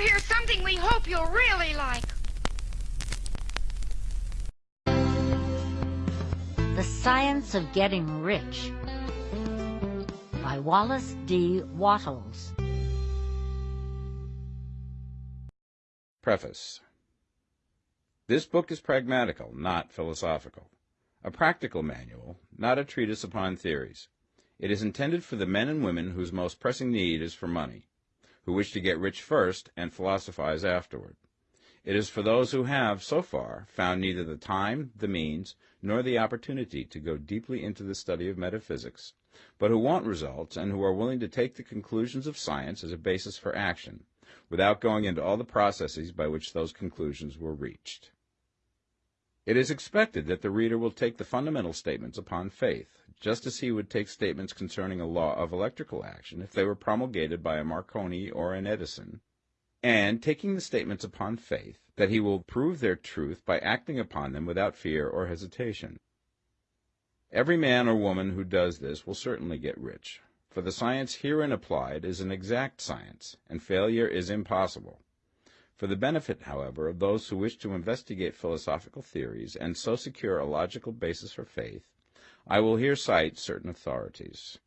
hear something we hope you'll really like. The Science of Getting Rich by Wallace D. Wattles. Preface This book is pragmatical, not philosophical. A practical manual, not a treatise upon theories. It is intended for the men and women whose most pressing need is for money, who wish to get rich first and philosophize afterward. It is for those who have, so far, found neither the time, the means, nor the opportunity to go deeply into the study of metaphysics, but who want results and who are willing to take the conclusions of science as a basis for action, without going into all the processes by which those conclusions were reached. It is expected that the reader will take the fundamental statements upon faith, just as he would take statements concerning a law of electrical action if they were promulgated by a Marconi or an Edison, and taking the statements upon faith, that he will prove their truth by acting upon them without fear or hesitation. Every man or woman who does this will certainly get rich, for the science herein applied is an exact science, and failure is impossible. For the benefit, however, of those who wish to investigate philosophical theories and so secure a logical basis for faith, I will here cite certain authorities.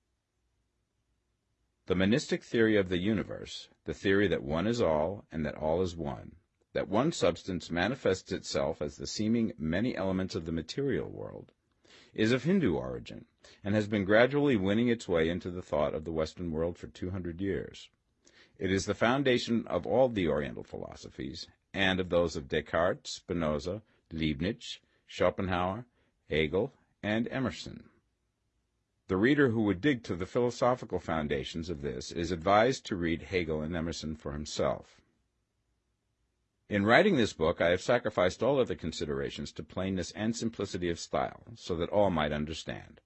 The monistic theory of the universe, the theory that one is all and that all is one, that one substance manifests itself as the seeming many elements of the material world, is of Hindu origin and has been gradually winning its way into the thought of the Western world for 200 years. It is the foundation of all the Oriental philosophies and of those of Descartes, Spinoza, Leibniz, Schopenhauer, Hegel, and Emerson. The reader who would dig to the philosophical foundations of this is advised to read Hegel and Emerson for himself. In writing this book, I have sacrificed all other considerations to plainness and simplicity of style, so that all might understand.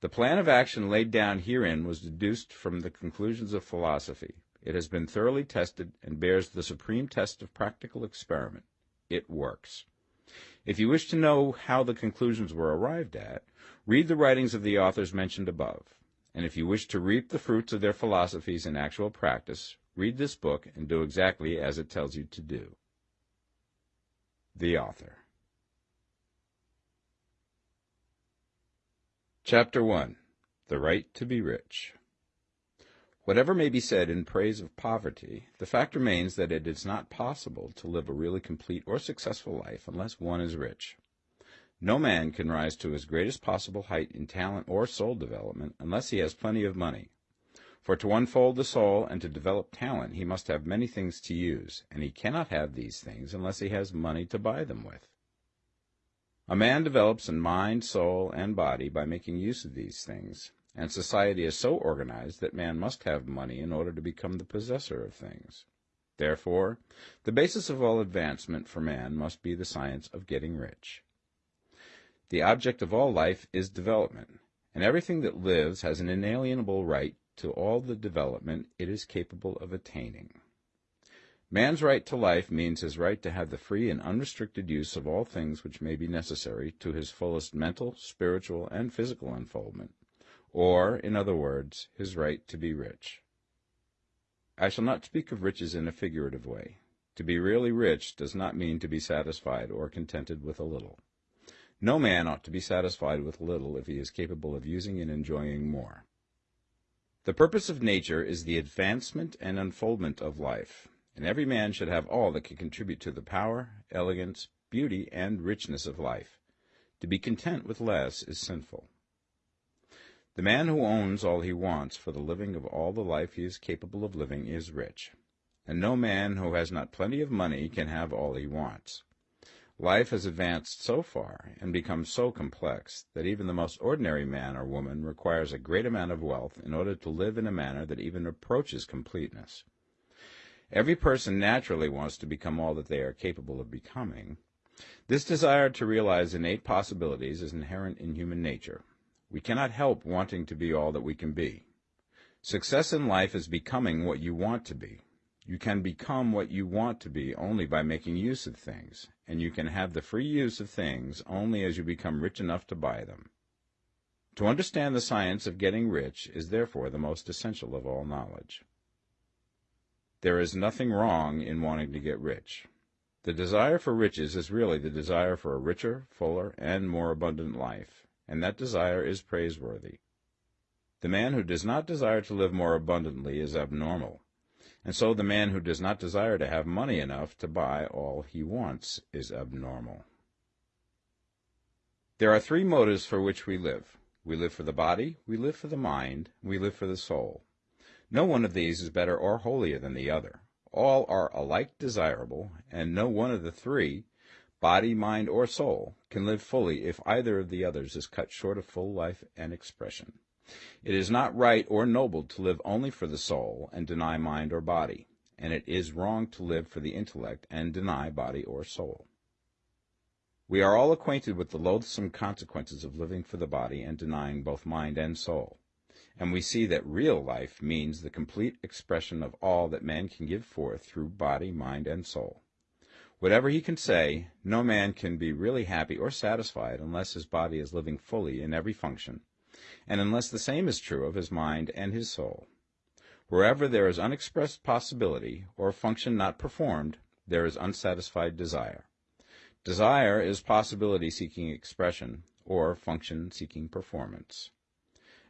The plan of action laid down herein was deduced from the conclusions of philosophy. It has been thoroughly tested and bears the supreme test of practical experiment. It works. If you wish to know how the conclusions were arrived at, read the writings of the authors mentioned above. And if you wish to reap the fruits of their philosophies in actual practice, read this book and do exactly as it tells you to do. The Author Chapter 1 The Right to be Rich Whatever may be said in praise of poverty, the fact remains that it is not possible to live a really complete or successful life unless one is rich. No man can rise to his greatest possible height in talent or soul development unless he has plenty of money. For to unfold the soul and to develop talent he must have many things to use, and he cannot have these things unless he has money to buy them with. A man develops in mind, soul, and body by making use of these things, and society is so organized that man must have money in order to become the possessor of things. Therefore, the basis of all advancement for man must be the science of getting rich. The object of all life is development, and everything that lives has an inalienable right to all the development it is capable of attaining. Man's right to life means his right to have the free and unrestricted use of all things which may be necessary to his fullest mental, spiritual, and physical unfoldment or, in other words, his right to be rich. I shall not speak of riches in a figurative way. To be really rich does not mean to be satisfied or contented with a little. No man ought to be satisfied with little if he is capable of using and enjoying more. The purpose of nature is the advancement and unfoldment of life, and every man should have all that can contribute to the power, elegance, beauty, and richness of life. To be content with less is sinful. The man who owns all he wants for the living of all the life he is capable of living is rich, and no man who has not plenty of money can have all he wants. Life has advanced so far and become so complex that even the most ordinary man or woman requires a great amount of wealth in order to live in a manner that even approaches completeness. Every person naturally wants to become all that they are capable of becoming. This desire to realize innate possibilities is inherent in human nature, we cannot help wanting to be all that we can be. Success in life is becoming what you want to be. You can become what you want to be only by making use of things, and you can have the free use of things only as you become rich enough to buy them. To understand the science of getting rich is therefore the most essential of all knowledge. There is nothing wrong in wanting to get rich. The desire for riches is really the desire for a richer, fuller, and more abundant life, and that desire is praiseworthy. The man who does not desire to live more abundantly is abnormal, and so the man who does not desire to have money enough to buy all he wants is abnormal. There are three motives for which we live. We live for the body, we live for the mind, we live for the soul. No one of these is better or holier than the other. All are alike desirable, and no one of the three, body, mind, or soul, can live fully if either of the others is cut short of full life and expression. It is not right or noble to live only for the soul and deny mind or body, and it is wrong to live for the intellect and deny body or soul. We are all acquainted with the loathsome consequences of living for the body and denying both mind and soul, and we see that real life means the complete expression of all that man can give forth through body, mind, and soul. Whatever he can say, no man can be really happy or satisfied unless his body is living fully in every function, and unless the same is true of his mind and his soul. Wherever there is unexpressed possibility, or function not performed, there is unsatisfied desire. Desire is possibility seeking expression, or function seeking performance.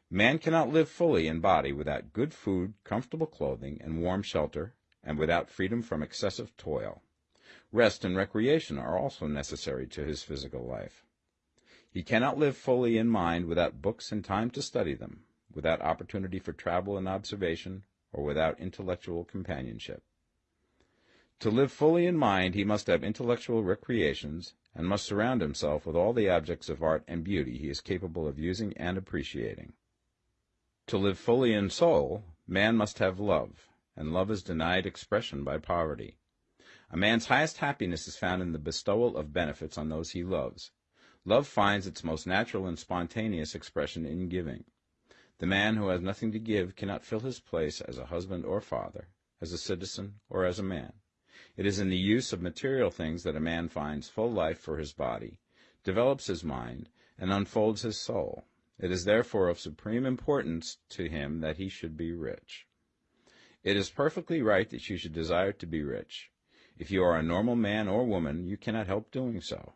Man cannot live fully in body without good food, comfortable clothing, and warm shelter, and without freedom from excessive toil. Rest and recreation are also necessary to his physical life. He cannot live fully in mind without books and time to study them, without opportunity for travel and observation, or without intellectual companionship. To live fully in mind he must have intellectual recreations, and must surround himself with all the objects of art and beauty he is capable of using and appreciating. To live fully in soul, man must have love, and love is denied expression by poverty. A man's highest happiness is found in the bestowal of benefits on those he loves. Love finds its most natural and spontaneous expression in giving. The man who has nothing to give cannot fill his place as a husband or father, as a citizen or as a man. It is in the use of material things that a man finds full life for his body, develops his mind, and unfolds his soul. It is therefore of supreme importance to him that he should be rich. It is perfectly right that you should desire to be rich. If you are a normal man or woman, you cannot help doing so.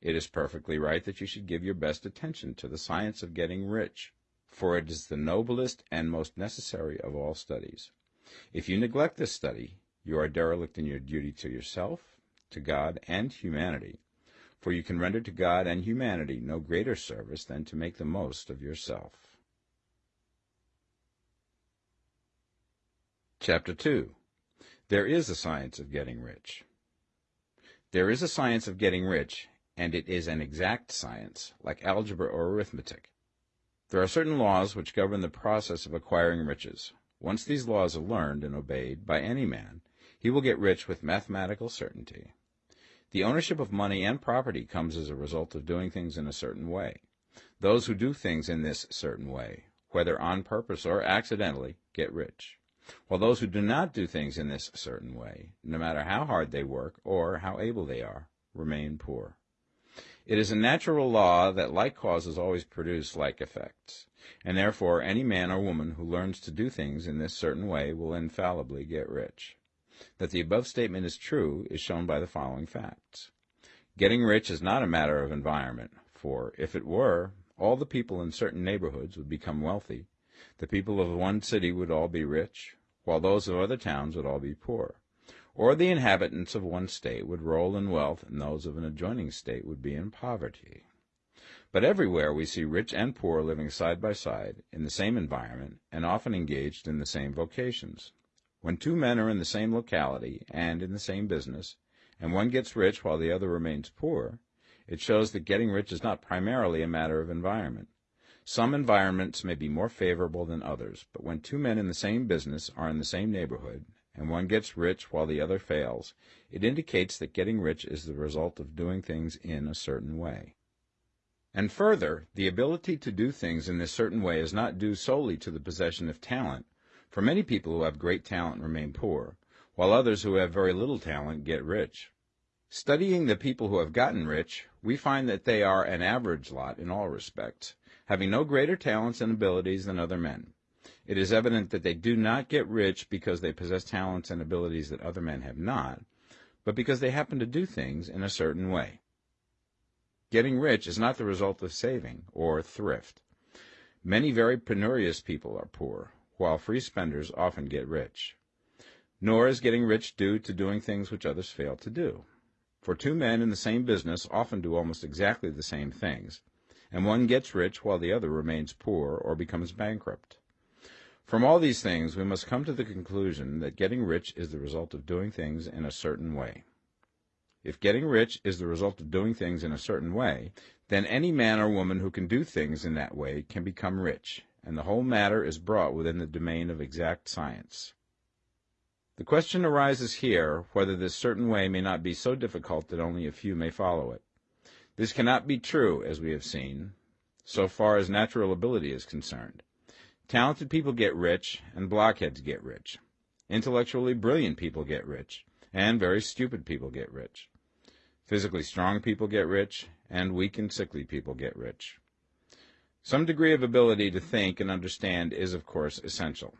It is perfectly right that you should give your best attention to the science of getting rich, for it is the noblest and most necessary of all studies. If you neglect this study, you are derelict in your duty to yourself, to God, and humanity, for you can render to God and humanity no greater service than to make the most of yourself. Chapter 2 There is a science of getting rich. There is a science of getting rich, and it is an exact science, like algebra or arithmetic. There are certain laws which govern the process of acquiring riches. Once these laws are learned and obeyed by any man, he will get rich with mathematical certainty. The ownership of money and property comes as a result of doing things in a certain way. Those who do things in this certain way, whether on purpose or accidentally, get rich, while those who do not do things in this certain way, no matter how hard they work or how able they are, remain poor. It is a natural law that like causes always produce like effects, and therefore any man or woman who learns to do things in this certain way will infallibly get rich. That the above statement is true is shown by the following facts. Getting rich is not a matter of environment, for if it were, all the people in certain neighborhoods would become wealthy, the people of one city would all be rich, while those of other towns would all be poor, or the inhabitants of one state would roll in wealth and those of an adjoining state would be in poverty. But everywhere we see rich and poor living side by side, in the same environment, and often engaged in the same vocations. When two men are in the same locality and in the same business, and one gets rich while the other remains poor, it shows that getting rich is not primarily a matter of environment. Some environments may be more favorable than others, but when two men in the same business are in the same neighborhood, and one gets rich while the other fails, it indicates that getting rich is the result of doing things in a certain way. And further, the ability to do things in this certain way is not due solely to the possession of talent, for many people who have great talent remain poor, while others who have very little talent get rich. Studying the people who have gotten rich, we find that they are an average lot in all respects, having no greater talents and abilities than other men. It is evident that they do not get rich because they possess talents and abilities that other men have not, but because they happen to do things in a certain way. Getting rich is not the result of saving or thrift. Many very penurious people are poor, while free spenders often get rich. Nor is getting rich due to doing things which others fail to do. For two men in the same business often do almost exactly the same things, and one gets rich while the other remains poor or becomes bankrupt. From all these things, we must come to the conclusion that getting rich is the result of doing things in a certain way. If getting rich is the result of doing things in a certain way, then any man or woman who can do things in that way can become rich, and the whole matter is brought within the domain of exact science. The question arises here whether this certain way may not be so difficult that only a few may follow it. This cannot be true, as we have seen, so far as natural ability is concerned. Talented people get rich, and blockheads get rich. Intellectually brilliant people get rich, and very stupid people get rich. Physically strong people get rich, and weak and sickly people get rich. Some degree of ability to think and understand is, of course, essential.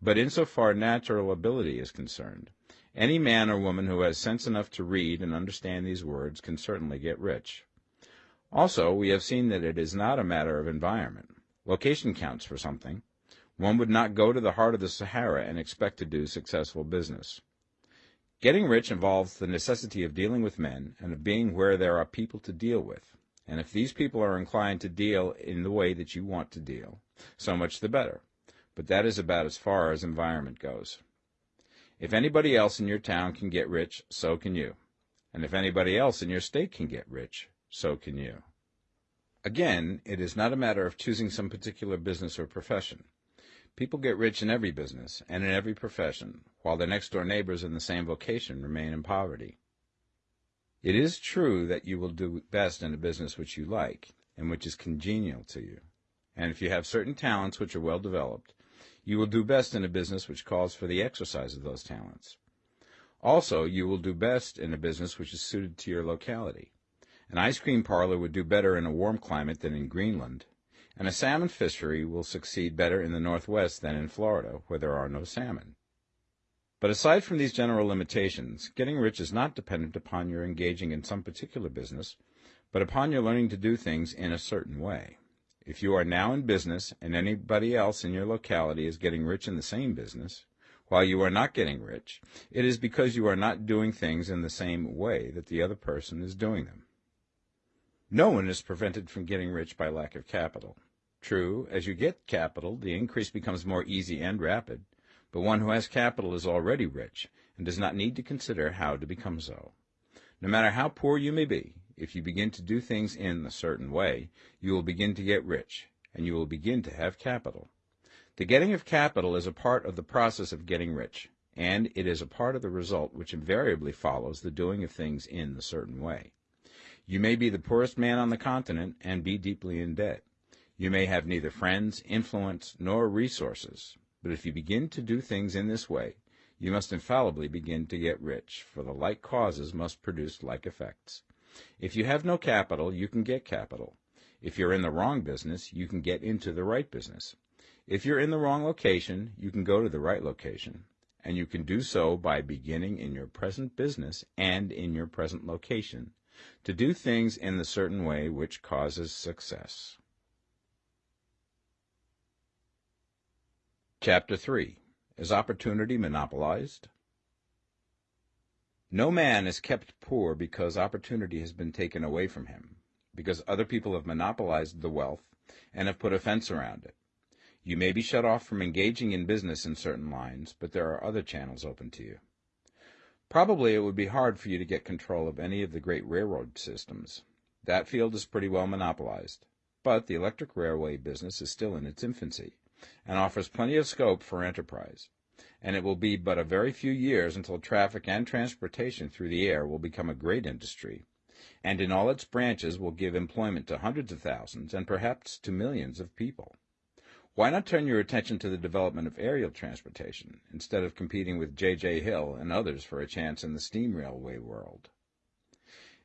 But insofar natural ability is concerned, any man or woman who has sense enough to read and understand these words can certainly get rich. Also, we have seen that it is not a matter of environment. Location counts for something. One would not go to the heart of the Sahara and expect to do successful business. Getting rich involves the necessity of dealing with men and of being where there are people to deal with. And if these people are inclined to deal in the way that you want to deal, so much the better. But that is about as far as environment goes. If anybody else in your town can get rich, so can you. And if anybody else in your state can get rich, so can you. Again, it is not a matter of choosing some particular business or profession. People get rich in every business and in every profession, while their next-door neighbors in the same vocation remain in poverty. It is true that you will do best in a business which you like and which is congenial to you. And if you have certain talents which are well developed, you will do best in a business which calls for the exercise of those talents. Also, you will do best in a business which is suited to your locality. An ice cream parlor would do better in a warm climate than in Greenland, and a salmon fishery will succeed better in the Northwest than in Florida, where there are no salmon. But aside from these general limitations, getting rich is not dependent upon your engaging in some particular business, but upon your learning to do things in a certain way. If you are now in business and anybody else in your locality is getting rich in the same business, while you are not getting rich, it is because you are not doing things in the same way that the other person is doing them. No one is prevented from getting rich by lack of capital. True, as you get capital, the increase becomes more easy and rapid, but one who has capital is already rich and does not need to consider how to become so. No matter how poor you may be, if you begin to do things in a certain way, you will begin to get rich, and you will begin to have capital. The getting of capital is a part of the process of getting rich, and it is a part of the result which invariably follows the doing of things in the certain way. You may be the poorest man on the continent and be deeply in debt. You may have neither friends, influence, nor resources, but if you begin to do things in this way, you must infallibly begin to get rich, for the like causes must produce like effects. If you have no capital, you can get capital. If you're in the wrong business, you can get into the right business. If you're in the wrong location, you can go to the right location. And you can do so by beginning in your present business and in your present location to do things in the certain way which causes success. Chapter 3 Is Opportunity Monopolized? No man is kept poor because opportunity has been taken away from him, because other people have monopolized the wealth and have put a fence around it. You may be shut off from engaging in business in certain lines, but there are other channels open to you. Probably it would be hard for you to get control of any of the great railroad systems. That field is pretty well monopolized. But the electric railway business is still in its infancy, and offers plenty of scope for enterprise. And it will be but a very few years until traffic and transportation through the air will become a great industry, and in all its branches will give employment to hundreds of thousands and perhaps to millions of people. Why not turn your attention to the development of aerial transportation, instead of competing with J.J. Hill and others for a chance in the steam railway world?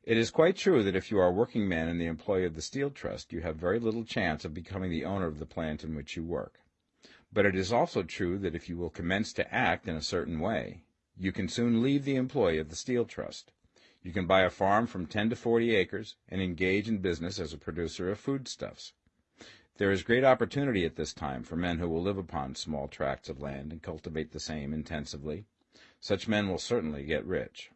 It is quite true that if you are a working man in the employ of the Steel Trust, you have very little chance of becoming the owner of the plant in which you work. But it is also true that if you will commence to act in a certain way, you can soon leave the employ of the Steel Trust. You can buy a farm from 10 to 40 acres and engage in business as a producer of foodstuffs. There is great opportunity at this time for men who will live upon small tracts of land and cultivate the same intensively. Such men will certainly get rich.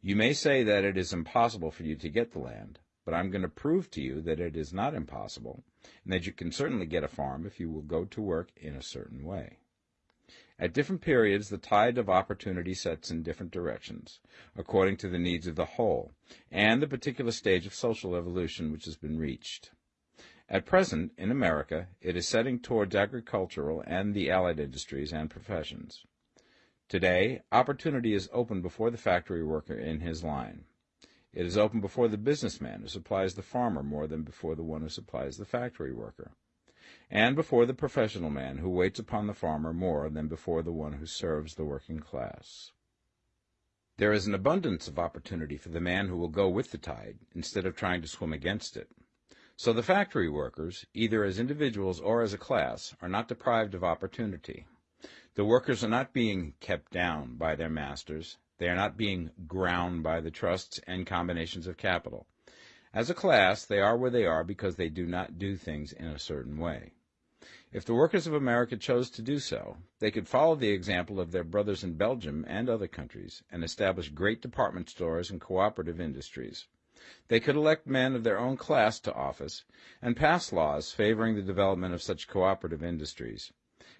You may say that it is impossible for you to get the land, but I'm going to prove to you that it is not impossible, and that you can certainly get a farm if you will go to work in a certain way. At different periods, the tide of opportunity sets in different directions, according to the needs of the whole, and the particular stage of social evolution which has been reached. At present, in America, it is setting towards agricultural and the allied industries and professions. Today, opportunity is open before the factory worker in his line. It is open before the businessman who supplies the farmer more than before the one who supplies the factory worker, and before the professional man who waits upon the farmer more than before the one who serves the working class. There is an abundance of opportunity for the man who will go with the tide instead of trying to swim against it. So the factory workers, either as individuals or as a class, are not deprived of opportunity. The workers are not being kept down by their masters. They are not being ground by the trusts and combinations of capital. As a class, they are where they are because they do not do things in a certain way. If the workers of America chose to do so, they could follow the example of their brothers in Belgium and other countries and establish great department stores and cooperative industries. They could elect men of their own class to office and pass laws favoring the development of such cooperative industries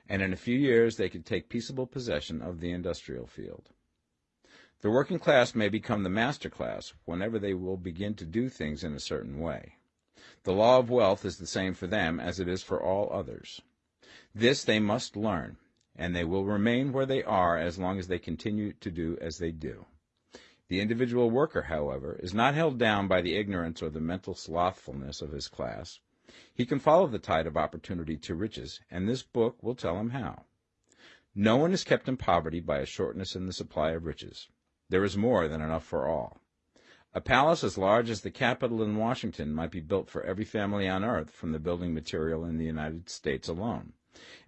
and in a few years they could take peaceable possession of the industrial field. The working class may become the master class whenever they will begin to do things in a certain way. The law of wealth is the same for them as it is for all others. This they must learn, and they will remain where they are as long as they continue to do as they do. The individual worker, however, is not held down by the ignorance or the mental slothfulness of his class, he can follow the tide of opportunity to riches, and this book will tell him how. No one is kept in poverty by a shortness in the supply of riches. There is more than enough for all. A palace as large as the Capitol in Washington might be built for every family on earth from the building material in the United States alone.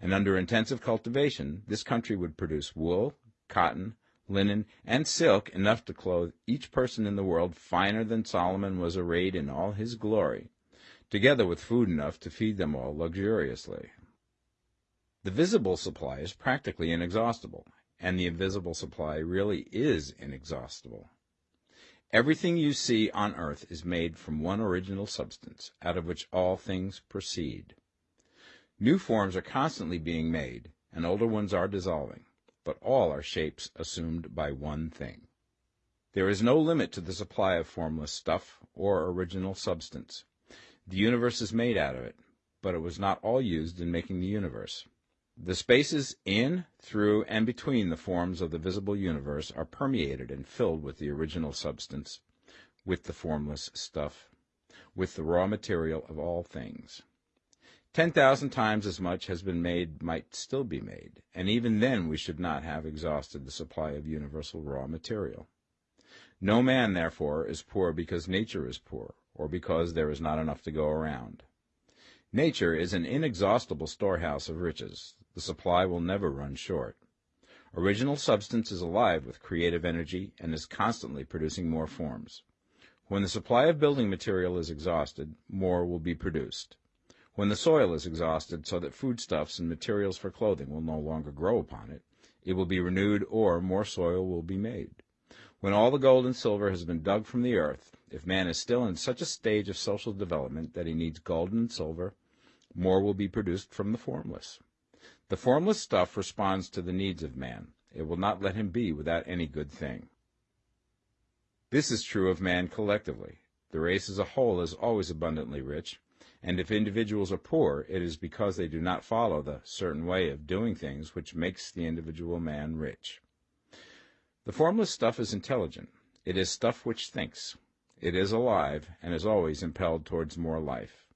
And under intensive cultivation, this country would produce wool, cotton, linen, and silk enough to clothe each person in the world finer than Solomon was arrayed in all his glory together with food enough to feed them all luxuriously. The visible supply is practically inexhaustible, and the invisible supply really is inexhaustible. Everything you see on earth is made from one original substance, out of which all things proceed. New forms are constantly being made, and older ones are dissolving, but all are shapes assumed by one thing. There is no limit to the supply of formless stuff or original substance. The universe is made out of it, but it was not all used in making the universe. The spaces in, through, and between the forms of the visible universe are permeated and filled with the original substance, with the formless stuff, with the raw material of all things. Ten thousand times as much has been made might still be made, and even then we should not have exhausted the supply of universal raw material. No man, therefore, is poor because nature is poor, or because there is not enough to go around. Nature is an inexhaustible storehouse of riches. The supply will never run short. Original substance is alive with creative energy and is constantly producing more forms. When the supply of building material is exhausted, more will be produced. When the soil is exhausted so that foodstuffs and materials for clothing will no longer grow upon it, it will be renewed or more soil will be made. When all the gold and silver has been dug from the earth, if man is still in such a stage of social development that he needs gold and silver, more will be produced from the formless. The formless stuff responds to the needs of man. It will not let him be without any good thing. This is true of man collectively. The race as a whole is always abundantly rich, and if individuals are poor, it is because they do not follow the certain way of doing things which makes the individual man rich. The formless stuff is intelligent. It is stuff which thinks. It is alive, and is always impelled towards more life.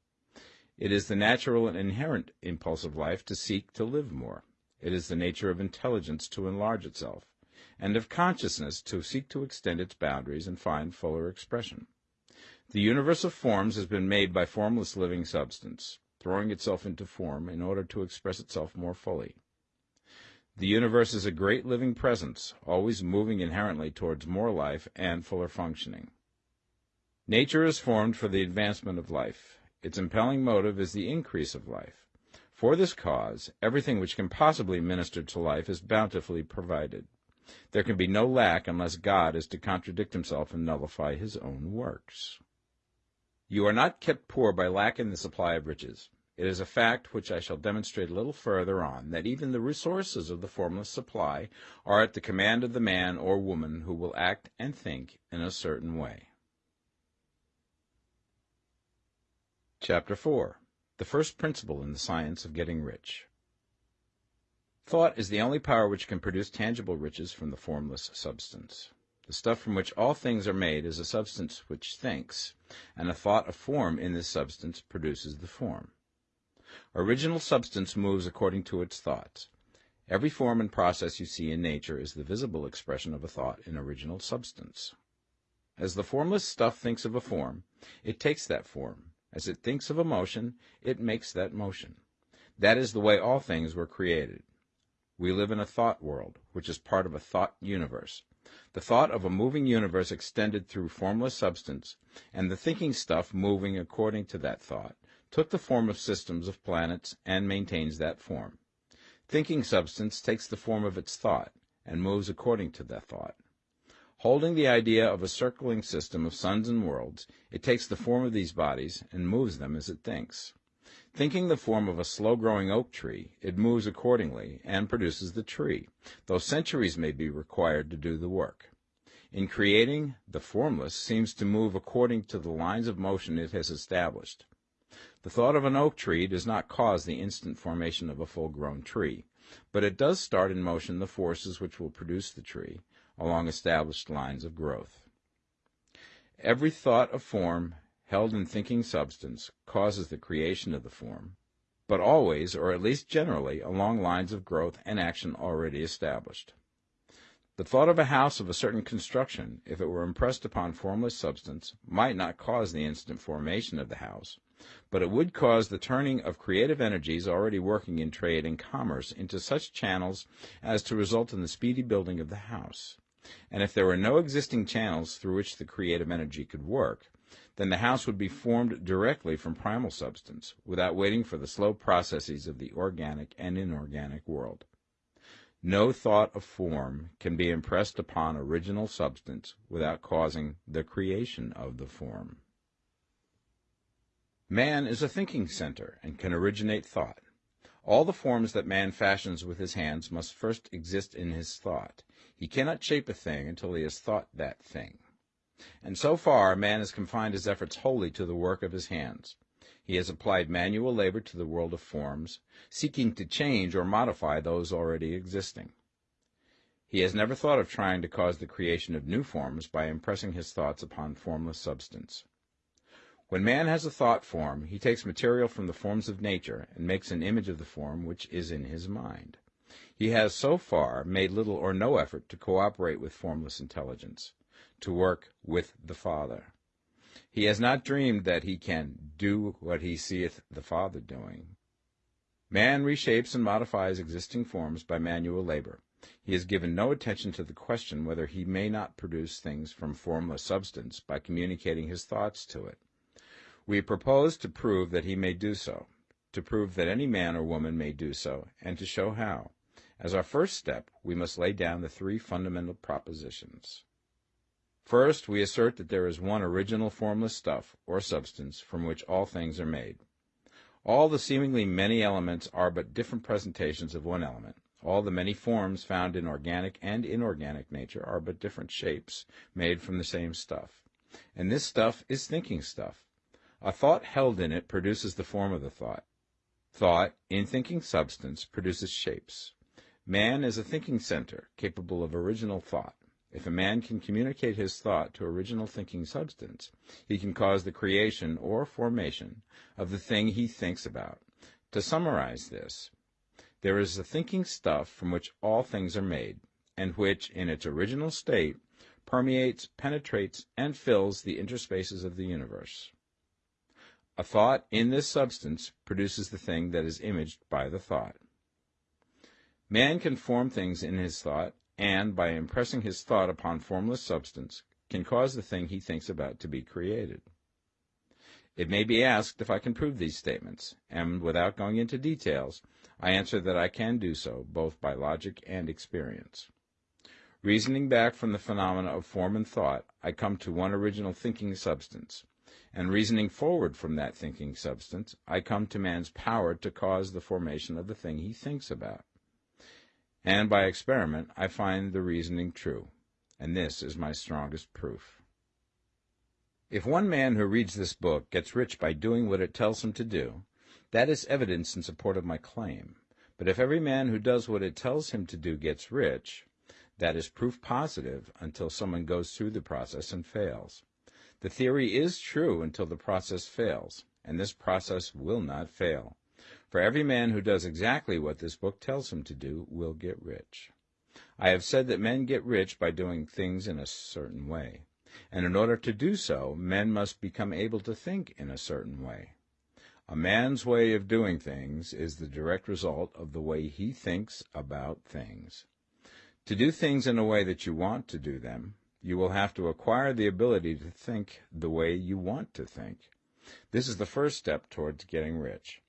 It is the natural and inherent impulse of life to seek to live more. It is the nature of intelligence to enlarge itself, and of consciousness to seek to extend its boundaries and find fuller expression. The universe of forms has been made by formless living substance. throwing itself into form in order to express itself more fully. The universe is a great living presence, always moving inherently towards more life and fuller functioning. Nature is formed for the advancement of life. Its impelling motive is the increase of life. For this cause, everything which can possibly minister to life is bountifully provided. There can be no lack unless God is to contradict himself and nullify his own works. You are not kept poor by lack in the supply of riches. It is a fact which I shall demonstrate a little further on that even the resources of the formless supply are at the command of the man or woman who will act and think in a certain way. Chapter 4 the first principle in the science of getting rich. Thought is the only power which can produce tangible riches from the formless substance. The stuff from which all things are made is a substance which thinks, and a thought of form in this substance produces the form. Original substance moves according to its thoughts. Every form and process you see in nature is the visible expression of a thought in original substance. As the formless stuff thinks of a form, it takes that form, as it thinks of a motion, it makes that motion. That is the way all things were created. We live in a thought world, which is part of a thought universe. The thought of a moving universe extended through formless substance, and the thinking stuff moving according to that thought, took the form of systems of planets and maintains that form. Thinking substance takes the form of its thought, and moves according to that thought. Holding the idea of a circling system of suns and worlds, it takes the form of these bodies and moves them as it thinks. Thinking the form of a slow-growing oak tree, it moves accordingly and produces the tree, though centuries may be required to do the work. In creating, the formless seems to move according to the lines of motion it has established. The thought of an oak tree does not cause the instant formation of a full-grown tree, but it does start in motion the forces which will produce the tree, along established lines of growth. Every thought of form held in thinking substance causes the creation of the form, but always, or at least generally, along lines of growth and action already established. The thought of a house of a certain construction, if it were impressed upon formless substance, might not cause the instant formation of the house, but it would cause the turning of creative energies already working in trade and commerce into such channels as to result in the speedy building of the house. And if there were no existing channels through which the creative energy could work, then the house would be formed directly from primal substance, without waiting for the slow processes of the organic and inorganic world. No thought of form can be impressed upon original substance without causing the creation of the form. Man is a thinking center and can originate thought. All the forms that man fashions with his hands must first exist in his thought, he cannot shape a thing until he has thought that thing. And so far, man has confined his efforts wholly to the work of his hands. He has applied manual labor to the world of forms, seeking to change or modify those already existing. He has never thought of trying to cause the creation of new forms by impressing his thoughts upon formless substance. When man has a thought form, he takes material from the forms of nature and makes an image of the form which is in his mind. He has so far made little or no effort to cooperate with formless intelligence, to work with the Father. He has not dreamed that he can do what he seeth the Father doing. Man reshapes and modifies existing forms by manual labor. He has given no attention to the question whether he may not produce things from formless substance by communicating his thoughts to it. We propose to prove that he may do so, to prove that any man or woman may do so, and to show how. As our first step, we must lay down the three fundamental propositions. First, we assert that there is one original formless stuff, or substance, from which all things are made. All the seemingly many elements are but different presentations of one element. All the many forms found in organic and inorganic nature are but different shapes, made from the same stuff. And this stuff is thinking stuff. A thought held in it produces the form of the thought. Thought, in thinking substance, produces shapes. Man is a thinking center, capable of original thought. If a man can communicate his thought to original thinking substance, he can cause the creation or formation of the thing he thinks about. To summarize this, there is a thinking stuff from which all things are made, and which, in its original state, permeates, penetrates, and fills the interspaces of the universe. A thought in this substance produces the thing that is imaged by the thought. Man can form things in his thought, and, by impressing his thought upon formless substance, can cause the thing he thinks about to be created. It may be asked if I can prove these statements, and without going into details, I answer that I can do so, both by logic and experience. Reasoning back from the phenomena of form and thought, I come to one original thinking substance, and reasoning forward from that thinking substance, I come to man's power to cause the formation of the thing he thinks about. And by experiment, I find the reasoning true, and this is my strongest proof. If one man who reads this book gets rich by doing what it tells him to do, that is evidence in support of my claim. But if every man who does what it tells him to do gets rich, that is proof positive until someone goes through the process and fails. The theory is true until the process fails, and this process will not fail. For every man who does exactly what this book tells him to do will get rich. I have said that men get rich by doing things in a certain way and in order to do so, men must become able to think in a certain way. A man's way of doing things is the direct result of the way he thinks about things. To do things in a way that you want to do them, you will have to acquire the ability to think the way you want to think. This is the first step towards getting rich.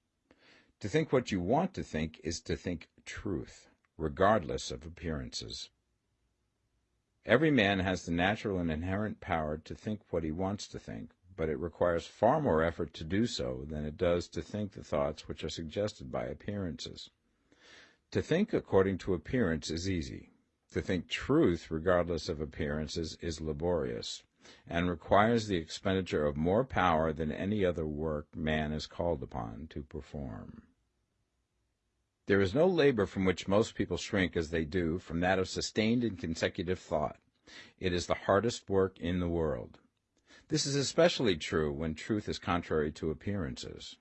To think what you want to think is to think truth, regardless of appearances. Every man has the natural and inherent power to think what he wants to think, but it requires far more effort to do so than it does to think the thoughts which are suggested by appearances. To think according to appearance is easy. To think truth regardless of appearances is laborious, and requires the expenditure of more power than any other work man is called upon to perform. There is no labor from which most people shrink as they do from that of sustained and consecutive thought. It is the hardest work in the world. This is especially true when truth is contrary to appearances.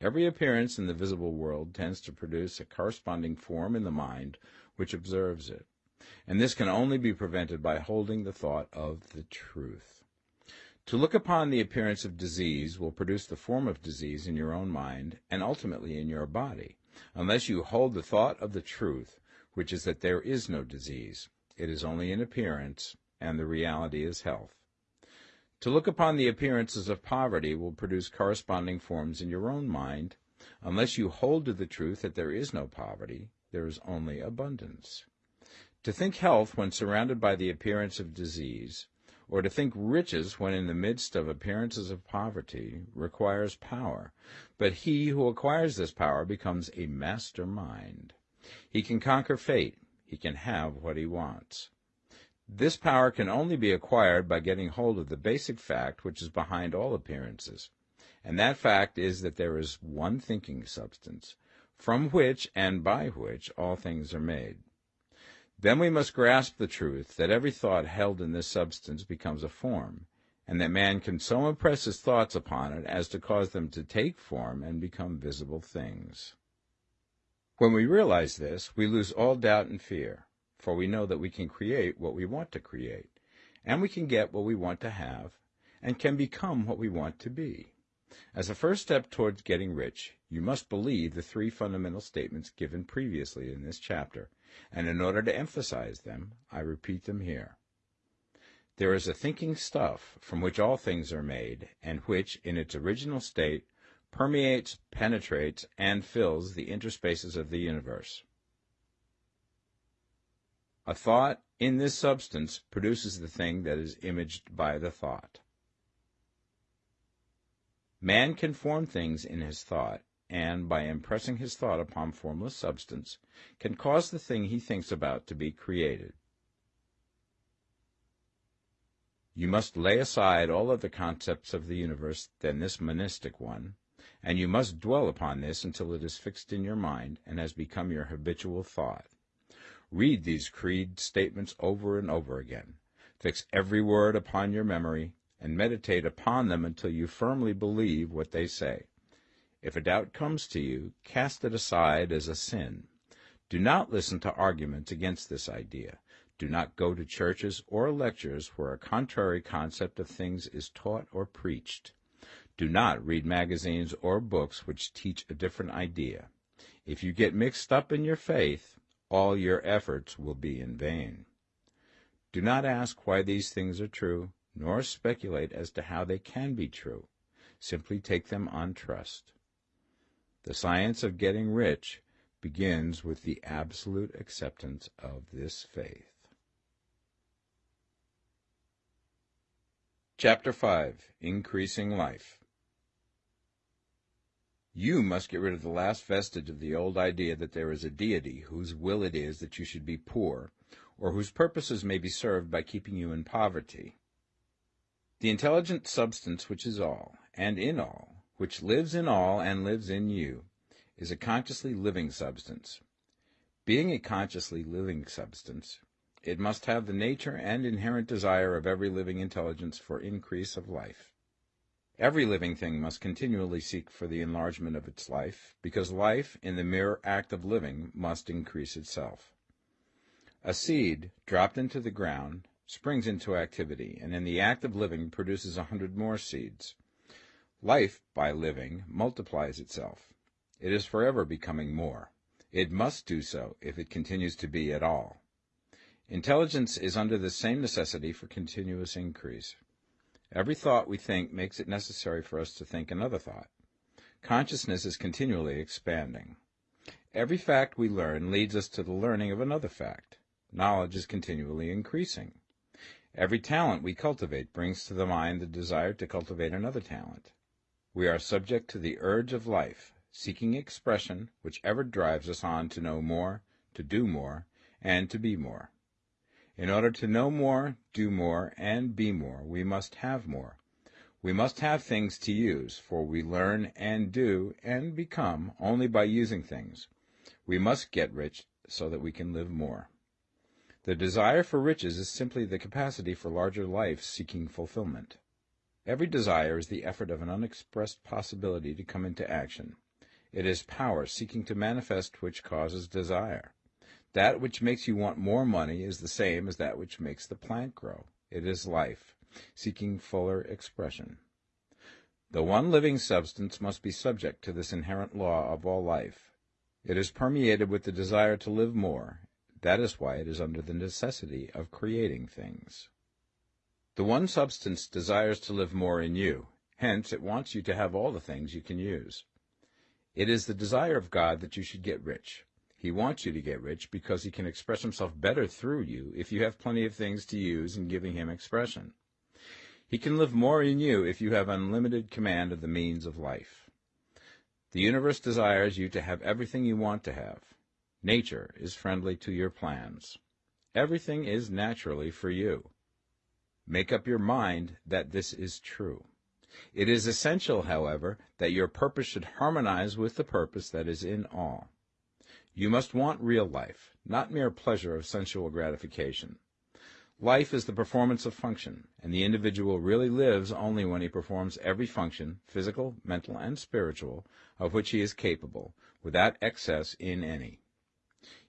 Every appearance in the visible world tends to produce a corresponding form in the mind which observes it, and this can only be prevented by holding the thought of the truth. To look upon the appearance of disease will produce the form of disease in your own mind and ultimately in your body unless you hold the thought of the truth, which is that there is no disease. It is only an appearance, and the reality is health. To look upon the appearances of poverty will produce corresponding forms in your own mind. Unless you hold to the truth that there is no poverty, there is only abundance. To think health when surrounded by the appearance of disease or to think riches when in the midst of appearances of poverty requires power, but he who acquires this power becomes a master mind. He can conquer fate, he can have what he wants. This power can only be acquired by getting hold of the basic fact which is behind all appearances, and that fact is that there is one thinking substance, from which and by which all things are made. Then we must grasp the truth that every thought held in this substance becomes a form, and that man can so impress his thoughts upon it as to cause them to take form and become visible things. When we realize this, we lose all doubt and fear, for we know that we can create what we want to create, and we can get what we want to have, and can become what we want to be. As a first step towards getting rich, you must believe the three fundamental statements given previously in this chapter, and in order to emphasize them, I repeat them here. There is a thinking stuff from which all things are made, and which, in its original state, permeates, penetrates, and fills the interspaces of the universe. A thought in this substance produces the thing that is imaged by the thought. Man can form things in his thought, and, by impressing his thought upon formless substance, can cause the thing he thinks about to be created. You must lay aside all other concepts of the universe than this monistic one, and you must dwell upon this until it is fixed in your mind and has become your habitual thought. Read these creed statements over and over again. Fix every word upon your memory, and meditate upon them until you firmly believe what they say. If a doubt comes to you, cast it aside as a sin. Do not listen to arguments against this idea. Do not go to churches or lectures where a contrary concept of things is taught or preached. Do not read magazines or books which teach a different idea. If you get mixed up in your faith, all your efforts will be in vain. Do not ask why these things are true, nor speculate as to how they can be true. Simply take them on trust. The science of getting rich begins with the absolute acceptance of this faith. Chapter 5 Increasing Life You must get rid of the last vestige of the old idea that there is a deity whose will it is that you should be poor, or whose purposes may be served by keeping you in poverty. The intelligent substance which is all, and in all, which lives in all and lives in you, is a consciously living substance. Being a consciously living substance, it must have the nature and inherent desire of every living intelligence for increase of life. Every living thing must continually seek for the enlargement of its life, because life, in the mere act of living, must increase itself. A seed, dropped into the ground, springs into activity, and in the act of living produces a hundred more seeds. Life, by living, multiplies itself. It is forever becoming more. It must do so if it continues to be at all. Intelligence is under the same necessity for continuous increase. Every thought we think makes it necessary for us to think another thought. Consciousness is continually expanding. Every fact we learn leads us to the learning of another fact. Knowledge is continually increasing. Every talent we cultivate brings to the mind the desire to cultivate another talent. We are subject to the urge of life, seeking expression which ever drives us on to know more, to do more, and to be more. In order to know more, do more, and be more, we must have more. We must have things to use, for we learn and do and become only by using things. We must get rich so that we can live more. The desire for riches is simply the capacity for larger life seeking fulfillment. Every desire is the effort of an unexpressed possibility to come into action. It is power seeking to manifest which causes desire. That which makes you want more money is the same as that which makes the plant grow. It is life, seeking fuller expression. The one living substance must be subject to this inherent law of all life. It is permeated with the desire to live more. That is why it is under the necessity of creating things. The one substance desires to live more in you. Hence, it wants you to have all the things you can use. It is the desire of God that you should get rich. He wants you to get rich because he can express himself better through you if you have plenty of things to use in giving him expression. He can live more in you if you have unlimited command of the means of life. The universe desires you to have everything you want to have. Nature is friendly to your plans. Everything is naturally for you. Make up your mind that this is true. It is essential, however, that your purpose should harmonize with the purpose that is in all. You must want real life, not mere pleasure of sensual gratification. Life is the performance of function, and the individual really lives only when he performs every function, physical, mental, and spiritual, of which he is capable, without excess in any.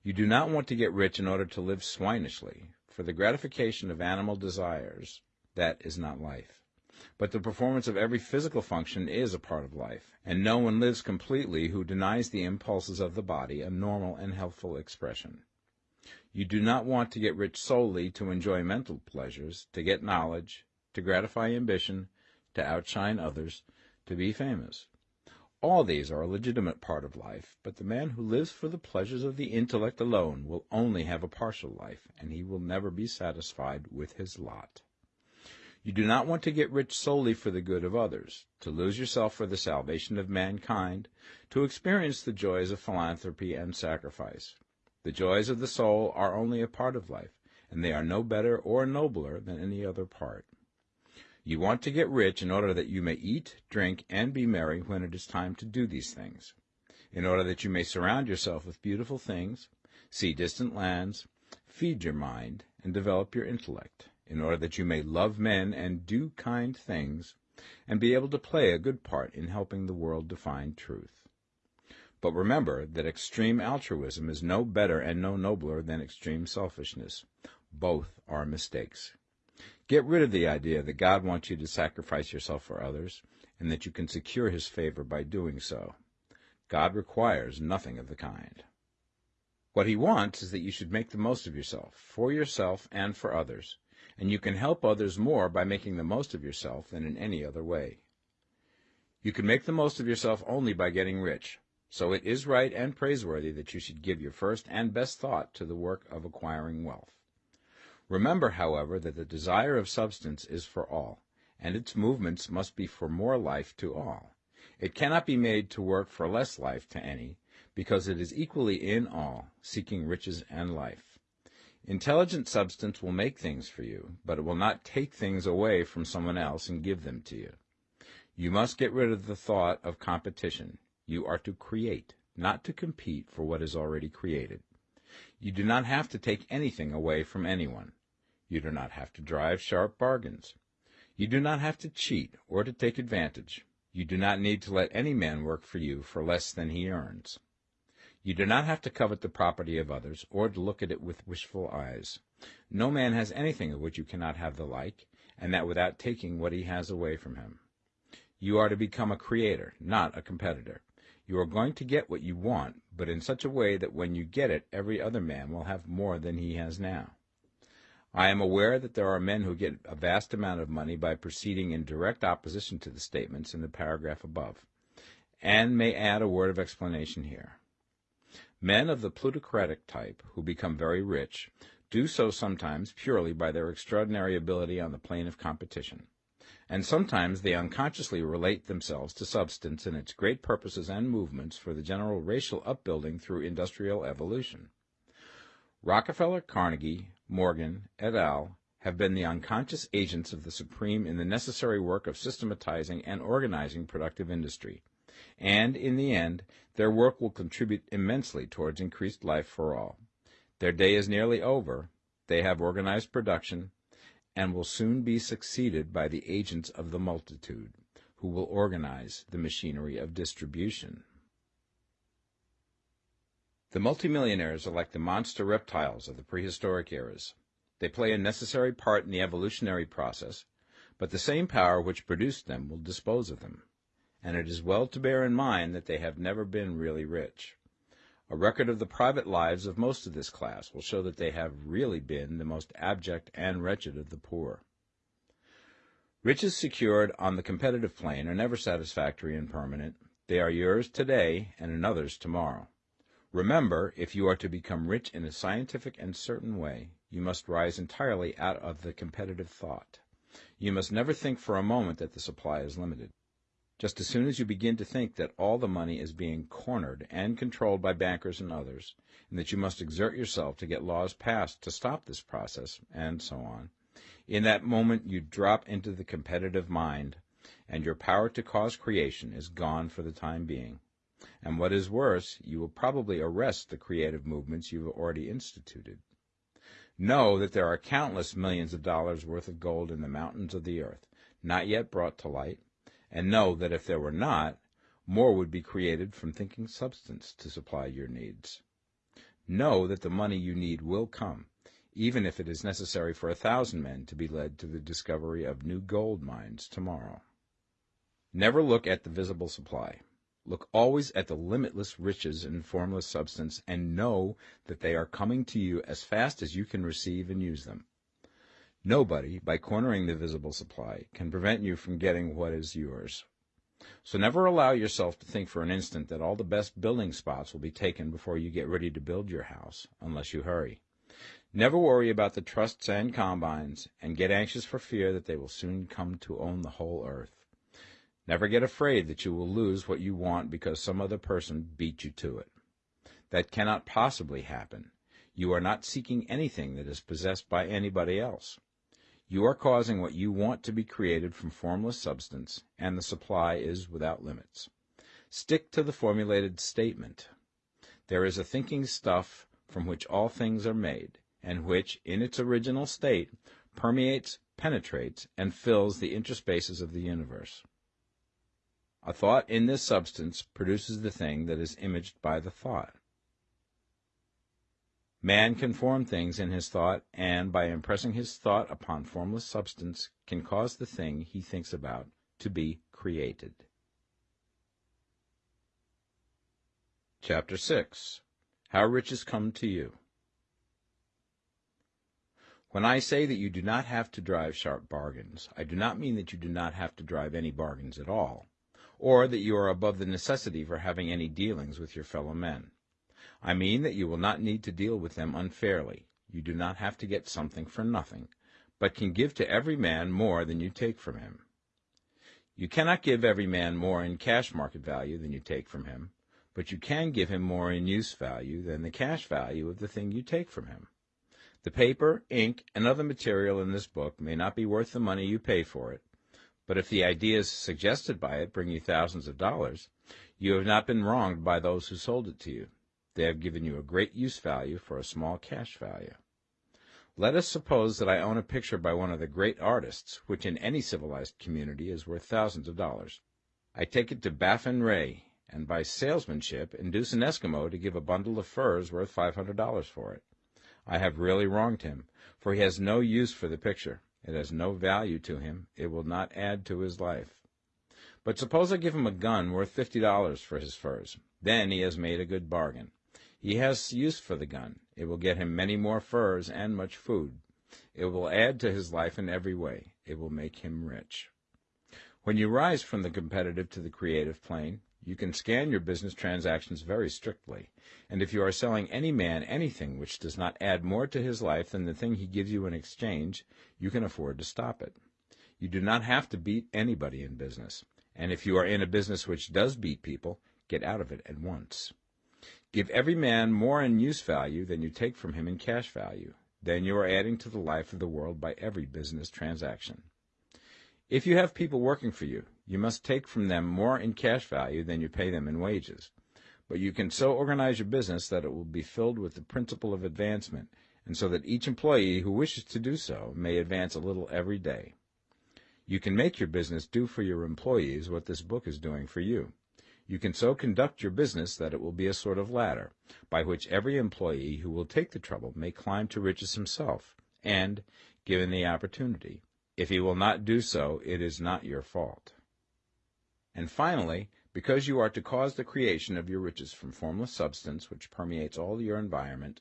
You do not want to get rich in order to live swinishly, for the gratification of animal desires, that is not life. But the performance of every physical function is a part of life, and no one lives completely who denies the impulses of the body a normal and healthful expression. You do not want to get rich solely to enjoy mental pleasures, to get knowledge, to gratify ambition, to outshine others, to be famous. All these are a legitimate part of life, but the man who lives for the pleasures of the intellect alone will only have a partial life, and he will never be satisfied with his lot. You do not want to get rich solely for the good of others, to lose yourself for the salvation of mankind, to experience the joys of philanthropy and sacrifice. The joys of the soul are only a part of life, and they are no better or nobler than any other part. You want to get rich in order that you may eat, drink, and be merry when it is time to do these things, in order that you may surround yourself with beautiful things, see distant lands, feed your mind, and develop your intellect in order that you may love men and do kind things, and be able to play a good part in helping the world to find truth. But remember that extreme altruism is no better and no nobler than extreme selfishness. Both are mistakes. Get rid of the idea that God wants you to sacrifice yourself for others, and that you can secure his favor by doing so. God requires nothing of the kind. What he wants is that you should make the most of yourself, for yourself and for others, and you can help others more by making the most of yourself than in any other way. You can make the most of yourself only by getting rich, so it is right and praiseworthy that you should give your first and best thought to the work of acquiring wealth. Remember, however, that the desire of substance is for all, and its movements must be for more life to all. It cannot be made to work for less life to any, because it is equally in all, seeking riches and life. Intelligent substance will make things for you, but it will not take things away from someone else and give them to you. You must get rid of the thought of competition. You are to create, not to compete for what is already created. You do not have to take anything away from anyone. You do not have to drive sharp bargains. You do not have to cheat or to take advantage. You do not need to let any man work for you for less than he earns. You do not have to covet the property of others, or to look at it with wishful eyes. No man has anything of which you cannot have the like, and that without taking what he has away from him. You are to become a creator, not a competitor. You are going to get what you want, but in such a way that when you get it, every other man will have more than he has now. I am aware that there are men who get a vast amount of money by proceeding in direct opposition to the statements in the paragraph above, and may add a word of explanation here. Men of the plutocratic type, who become very rich, do so sometimes purely by their extraordinary ability on the plane of competition, and sometimes they unconsciously relate themselves to substance and its great purposes and movements for the general racial upbuilding through industrial evolution. Rockefeller, Carnegie, Morgan, et al. have been the unconscious agents of the Supreme in the necessary work of systematizing and organizing productive industry, and, in the end, their work will contribute immensely towards increased life for all. Their day is nearly over, they have organized production, and will soon be succeeded by the agents of the multitude, who will organize the machinery of distribution. The multimillionaires are like the monster reptiles of the prehistoric eras. They play a necessary part in the evolutionary process, but the same power which produced them will dispose of them. And it is well to bear in mind that they have never been really rich. A record of the private lives of most of this class will show that they have really been the most abject and wretched of the poor. Riches secured on the competitive plane are never satisfactory and permanent. They are yours today and another's tomorrow. Remember, if you are to become rich in a scientific and certain way, you must rise entirely out of the competitive thought. You must never think for a moment that the supply is limited. Just as soon as you begin to think that all the money is being cornered and controlled by bankers and others, and that you must exert yourself to get laws passed to stop this process, and so on, in that moment you drop into the competitive mind, and your power to cause creation is gone for the time being and what is worse, you will probably arrest the creative movements you have already instituted. Know that there are countless millions of dollars worth of gold in the mountains of the earth, not yet brought to light, and know that if there were not, more would be created from thinking substance to supply your needs. Know that the money you need will come, even if it is necessary for a thousand men to be led to the discovery of new gold mines tomorrow. Never look at the visible supply. Look always at the limitless riches in formless substance and know that they are coming to you as fast as you can receive and use them. Nobody, by cornering the visible supply, can prevent you from getting what is yours. So never allow yourself to think for an instant that all the best building spots will be taken before you get ready to build your house, unless you hurry. Never worry about the trusts and combines, and get anxious for fear that they will soon come to own the whole earth. Never get afraid that you will lose what you want because some other person beat you to it. That cannot possibly happen. You are not seeking anything that is possessed by anybody else. You are causing what you want to be created from formless substance, and the supply is without limits. Stick to the formulated statement. There is a thinking stuff from which all things are made, and which, in its original state, permeates, penetrates, and fills the interspaces of the universe. A thought in this substance produces the thing that is imaged by the thought. Man can form things in his thought, and by impressing his thought upon formless substance, can cause the thing he thinks about to be created. Chapter 6 How Riches Come to You When I say that you do not have to drive sharp bargains, I do not mean that you do not have to drive any bargains at all, or that you are above the necessity for having any dealings with your fellow men. I mean that you will not need to deal with them unfairly. You do not have to get something for nothing, but can give to every man more than you take from him. You cannot give every man more in cash market value than you take from him, but you can give him more in use value than the cash value of the thing you take from him. The paper, ink, and other material in this book may not be worth the money you pay for it, but if the ideas suggested by it bring you thousands of dollars, you have not been wronged by those who sold it to you. They have given you a great use value for a small cash value. Let us suppose that I own a picture by one of the great artists, which in any civilized community is worth thousands of dollars. I take it to Baffin Bay, and by salesmanship induce an Eskimo to give a bundle of furs worth five hundred dollars for it. I have really wronged him, for he has no use for the picture. It has no value to him. It will not add to his life. But suppose I give him a gun worth fifty dollars for his furs. Then he has made a good bargain. He has use for the gun. It will get him many more furs and much food. It will add to his life in every way. It will make him rich. When you rise from the competitive to the creative plane, you can scan your business transactions very strictly, and if you are selling any man anything which does not add more to his life than the thing he gives you in exchange, you can afford to stop it. You do not have to beat anybody in business, and if you are in a business which does beat people, get out of it at once. Give every man more in use value than you take from him in cash value. Then you are adding to the life of the world by every business transaction. If you have people working for you, you must take from them more in cash value than you pay them in wages. But you can so organize your business that it will be filled with the principle of advancement, and so that each employee who wishes to do so may advance a little every day. You can make your business do for your employees what this book is doing for you. You can so conduct your business that it will be a sort of ladder, by which every employee who will take the trouble may climb to riches himself, and, given the opportunity, if he will not do so, it is not your fault. And finally, because you are to cause the creation of your riches from formless substance which permeates all your environment,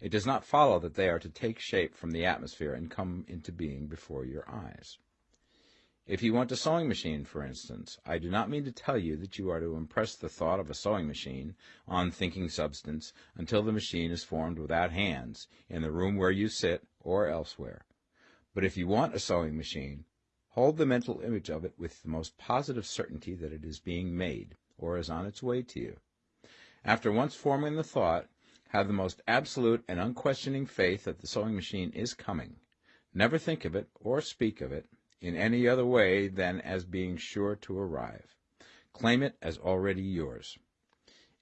it does not follow that they are to take shape from the atmosphere and come into being before your eyes. If you want a sewing machine, for instance, I do not mean to tell you that you are to impress the thought of a sewing machine on thinking substance until the machine is formed without hands, in the room where you sit, or elsewhere. But if you want a sewing machine, Hold the mental image of it with the most positive certainty that it is being made, or is on its way to you. After once forming the thought, have the most absolute and unquestioning faith that the sewing machine is coming. Never think of it, or speak of it, in any other way than as being sure to arrive. Claim it as already yours.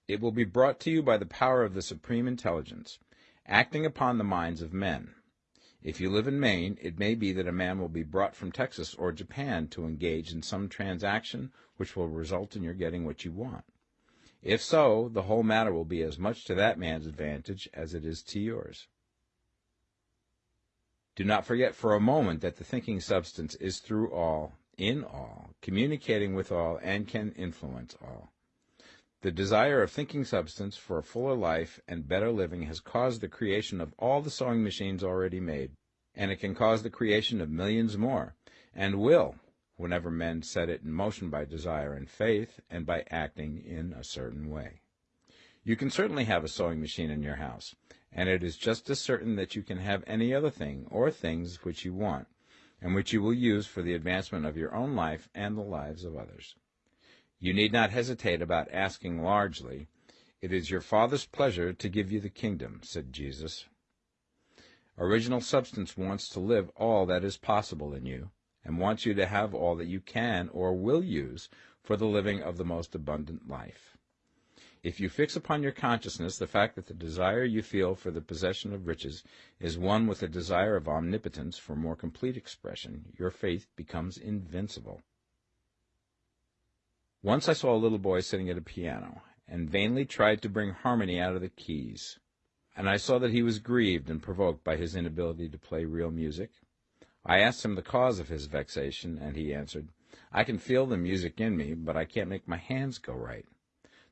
It will be brought to you by the power of the Supreme Intelligence, acting upon the minds of men. If you live in Maine, it may be that a man will be brought from Texas or Japan to engage in some transaction which will result in your getting what you want. If so, the whole matter will be as much to that man's advantage as it is to yours. Do not forget for a moment that the thinking substance is through all, in all, communicating with all, and can influence all. The desire of thinking substance for a fuller life and better living has caused the creation of all the sewing machines already made, and it can cause the creation of millions more, and will, whenever men set it in motion by desire and faith, and by acting in a certain way. You can certainly have a sewing machine in your house, and it is just as certain that you can have any other thing or things which you want, and which you will use for the advancement of your own life and the lives of others. You need not hesitate about asking largely. It is your Father's pleasure to give you the kingdom, said Jesus. Original substance wants to live all that is possible in you, and wants you to have all that you can or will use for the living of the most abundant life. If you fix upon your consciousness the fact that the desire you feel for the possession of riches is one with the desire of omnipotence for more complete expression, your faith becomes invincible. Once I saw a little boy sitting at a piano, and vainly tried to bring harmony out of the keys, and I saw that he was grieved and provoked by his inability to play real music. I asked him the cause of his vexation, and he answered, I can feel the music in me, but I can't make my hands go right.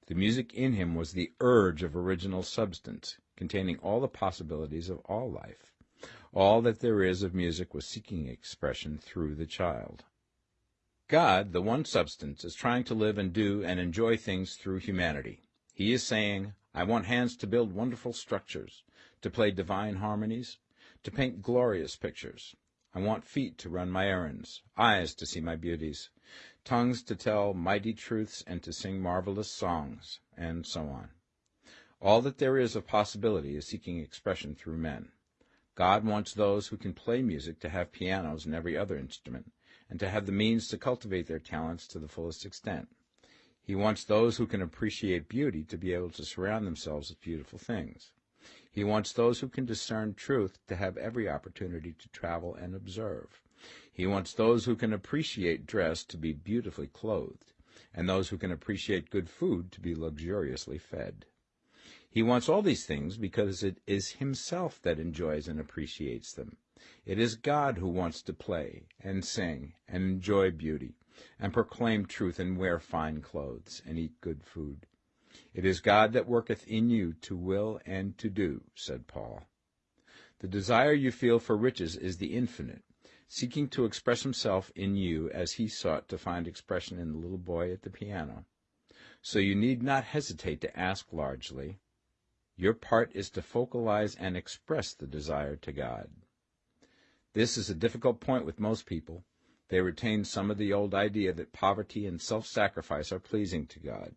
The music in him was the urge of original substance, containing all the possibilities of all life. All that there is of music was seeking expression through the child. God, the one substance, is trying to live and do and enjoy things through humanity. He is saying, I want hands to build wonderful structures, to play divine harmonies, to paint glorious pictures. I want feet to run my errands, eyes to see my beauties, tongues to tell mighty truths and to sing marvelous songs, and so on. All that there is of possibility is seeking expression through men. God wants those who can play music to have pianos and every other instrument, and to have the means to cultivate their talents to the fullest extent. He wants those who can appreciate beauty to be able to surround themselves with beautiful things. He wants those who can discern truth to have every opportunity to travel and observe. He wants those who can appreciate dress to be beautifully clothed, and those who can appreciate good food to be luxuriously fed. He wants all these things because it is himself that enjoys and appreciates them. It is God who wants to play and sing and enjoy beauty and proclaim truth and wear fine clothes and eat good food. It is God that worketh in you to will and to do, said Paul. The desire you feel for riches is the infinite, seeking to express himself in you as he sought to find expression in the little boy at the piano. So you need not hesitate to ask largely. Your part is to focalize and express the desire to God. This is a difficult point with most people. They retain some of the old idea that poverty and self-sacrifice are pleasing to God.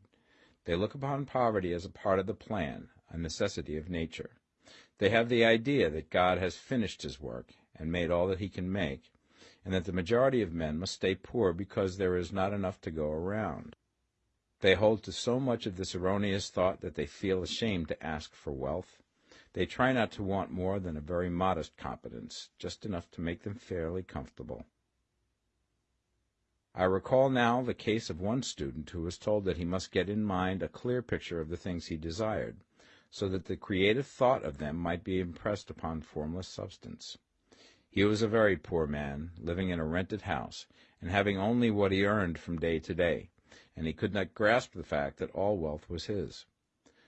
They look upon poverty as a part of the plan, a necessity of nature. They have the idea that God has finished his work and made all that he can make, and that the majority of men must stay poor because there is not enough to go around. They hold to so much of this erroneous thought that they feel ashamed to ask for wealth. They try not to want more than a very modest competence, just enough to make them fairly comfortable. I recall now the case of one student who was told that he must get in mind a clear picture of the things he desired, so that the creative thought of them might be impressed upon formless substance. He was a very poor man, living in a rented house, and having only what he earned from day to day, and he could not grasp the fact that all wealth was his.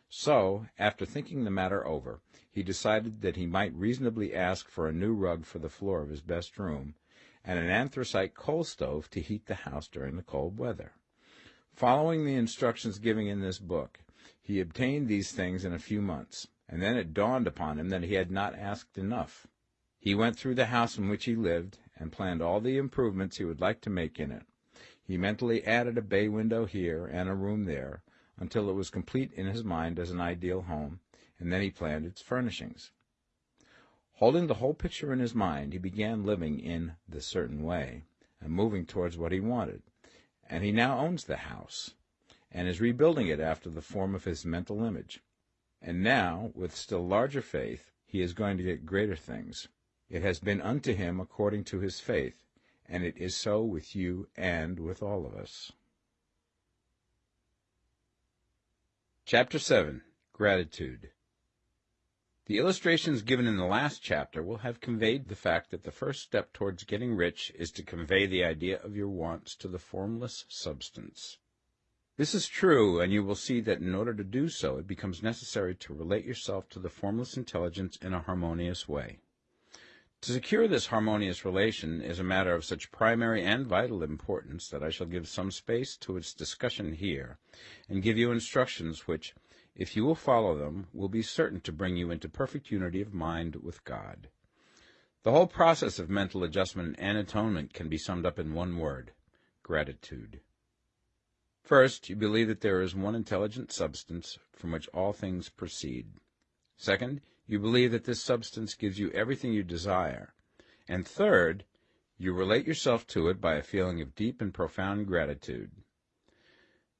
So, after thinking the matter over, he decided that he might reasonably ask for a new rug for the floor of his best room, and an anthracite coal stove to heat the house during the cold weather. Following the instructions given in this book, he obtained these things in a few months, and then it dawned upon him that he had not asked enough. He went through the house in which he lived, and planned all the improvements he would like to make in it. He mentally added a bay window here and a room there, until it was complete in his mind as an ideal home, and then he planned its furnishings. Holding the whole picture in his mind, he began living in the certain way, and moving towards what he wanted. And he now owns the house, and is rebuilding it after the form of his mental image. And now, with still larger faith, he is going to get greater things. It has been unto him according to his faith, and it is so with you and with all of us. Chapter 7 Gratitude the illustrations given in the last chapter will have conveyed the fact that the first step towards getting rich is to convey the idea of your wants to the formless substance. This is true, and you will see that in order to do so, it becomes necessary to relate yourself to the formless intelligence in a harmonious way. To secure this harmonious relation is a matter of such primary and vital importance that I shall give some space to its discussion here, and give you instructions which, if you will follow them, will be certain to bring you into perfect unity of mind with God. The whole process of mental adjustment and atonement can be summed up in one word gratitude. First, you believe that there is one intelligent substance from which all things proceed. Second, you believe that this substance gives you everything you desire. And third, you relate yourself to it by a feeling of deep and profound gratitude.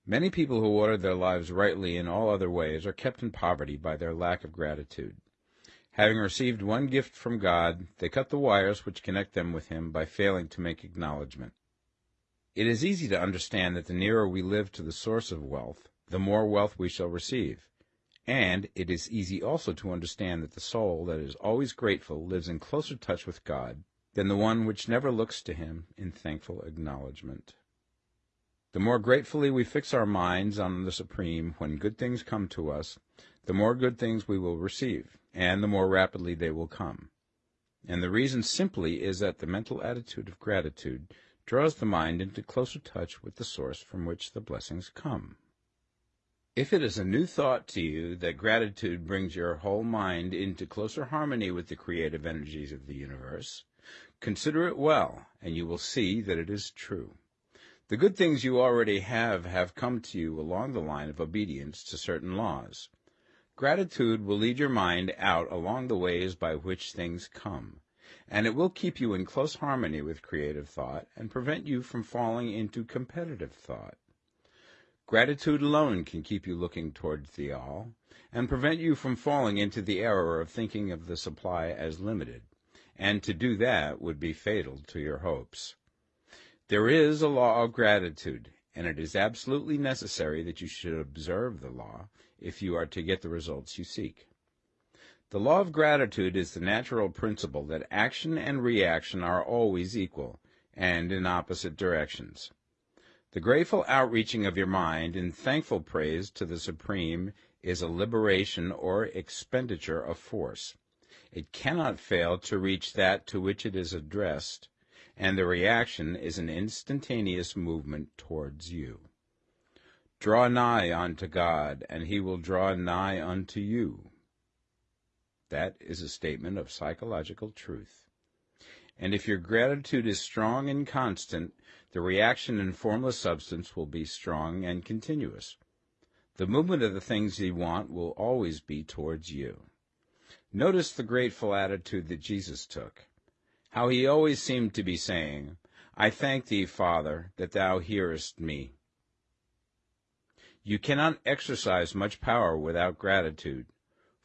Many people who order their lives rightly in all other ways are kept in poverty by their lack of gratitude. Having received one gift from God, they cut the wires which connect them with Him by failing to make acknowledgment. It is easy to understand that the nearer we live to the source of wealth, the more wealth we shall receive. And it is easy also to understand that the soul that is always grateful lives in closer touch with God than the one which never looks to Him in thankful acknowledgment. The more gratefully we fix our minds on the Supreme when good things come to us, the more good things we will receive, and the more rapidly they will come. And the reason simply is that the mental attitude of gratitude draws the mind into closer touch with the source from which the blessings come. If it is a new thought to you that gratitude brings your whole mind into closer harmony with the creative energies of the universe, consider it well, and you will see that it is true. The good things you already have have come to you along the line of obedience to certain laws. Gratitude will lead your mind out along the ways by which things come, and it will keep you in close harmony with creative thought and prevent you from falling into competitive thought. Gratitude alone can keep you looking towards the all, and prevent you from falling into the error of thinking of the supply as limited, and to do that would be fatal to your hopes. There is a law of gratitude, and it is absolutely necessary that you should observe the law if you are to get the results you seek. The law of gratitude is the natural principle that action and reaction are always equal, and in opposite directions. The grateful outreaching of your mind in thankful praise to the Supreme is a liberation or expenditure of force. It cannot fail to reach that to which it is addressed, and the reaction is an instantaneous movement towards you. Draw nigh unto God, and he will draw nigh unto you. That is a statement of psychological truth. And if your gratitude is strong and constant, the reaction in formless substance will be strong and continuous. The movement of the things you want will always be towards you. Notice the grateful attitude that Jesus took. How he always seemed to be saying, I thank thee, Father, that thou hearest me. You cannot exercise much power without gratitude,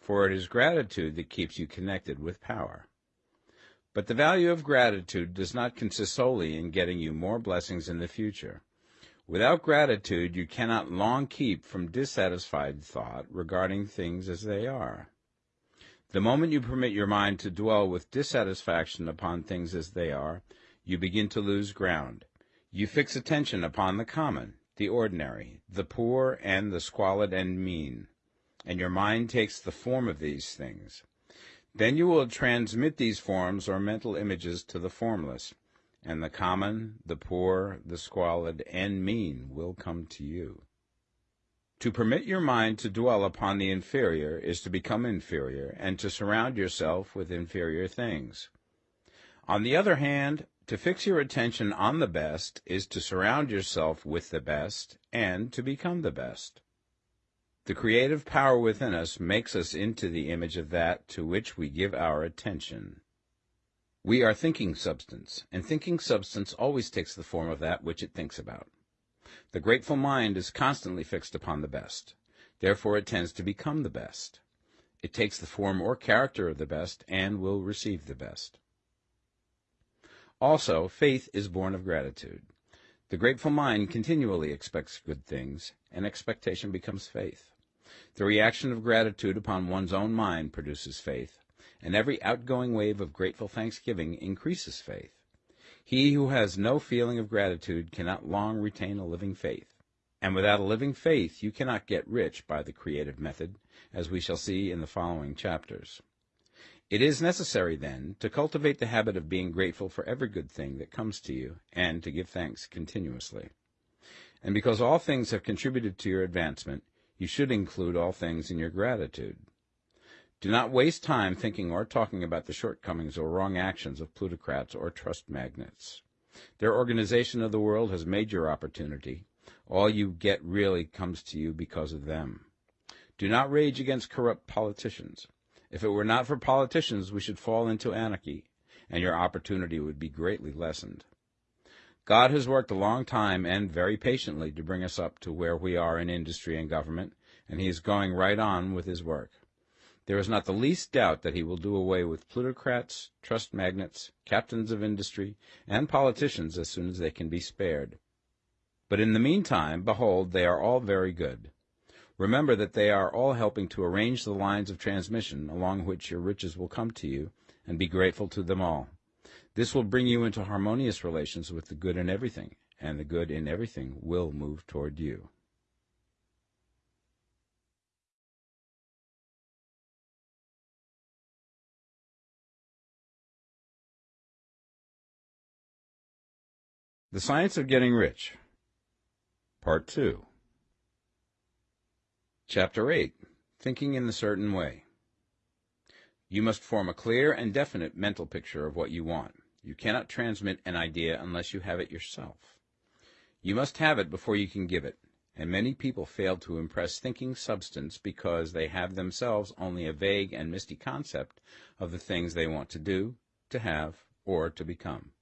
for it is gratitude that keeps you connected with power. But the value of gratitude does not consist solely in getting you more blessings in the future. Without gratitude, you cannot long keep from dissatisfied thought regarding things as they are. The moment you permit your mind to dwell with dissatisfaction upon things as they are, you begin to lose ground. You fix attention upon the common, the ordinary, the poor, and the squalid and mean, and your mind takes the form of these things. Then you will transmit these forms or mental images to the formless, and the common, the poor, the squalid, and mean will come to you. To permit your mind to dwell upon the inferior is to become inferior, and to surround yourself with inferior things. On the other hand, to fix your attention on the best is to surround yourself with the best, and to become the best. The creative power within us makes us into the image of that to which we give our attention. We are thinking substance, and thinking substance always takes the form of that which it thinks about. The grateful mind is constantly fixed upon the best. Therefore it tends to become the best. It takes the form or character of the best and will receive the best. Also, faith is born of gratitude. The grateful mind continually expects good things, and expectation becomes faith. The reaction of gratitude upon one's own mind produces faith, and every outgoing wave of grateful thanksgiving increases faith. He who has no feeling of gratitude cannot long retain a living faith. And without a living faith, you cannot get rich by the creative method, as we shall see in the following chapters. It is necessary, then, to cultivate the habit of being grateful for every good thing that comes to you, and to give thanks continuously. And because all things have contributed to your advancement, you should include all things in your gratitude. Do not waste time thinking or talking about the shortcomings or wrong actions of plutocrats or trust magnates. Their organization of the world has made your opportunity. All you get really comes to you because of them. Do not rage against corrupt politicians. If it were not for politicians, we should fall into anarchy, and your opportunity would be greatly lessened. God has worked a long time and very patiently to bring us up to where we are in industry and government, and he is going right on with his work. There is not the least doubt that he will do away with plutocrats, trust magnates, captains of industry, and politicians as soon as they can be spared. But in the meantime, behold, they are all very good. Remember that they are all helping to arrange the lines of transmission along which your riches will come to you, and be grateful to them all. This will bring you into harmonious relations with the good in everything, and the good in everything will move toward you. The Science of Getting Rich, Part 2. Chapter 8 Thinking in the Certain Way. You must form a clear and definite mental picture of what you want. You cannot transmit an idea unless you have it yourself. You must have it before you can give it, and many people fail to impress thinking substance because they have themselves only a vague and misty concept of the things they want to do, to have, or to become.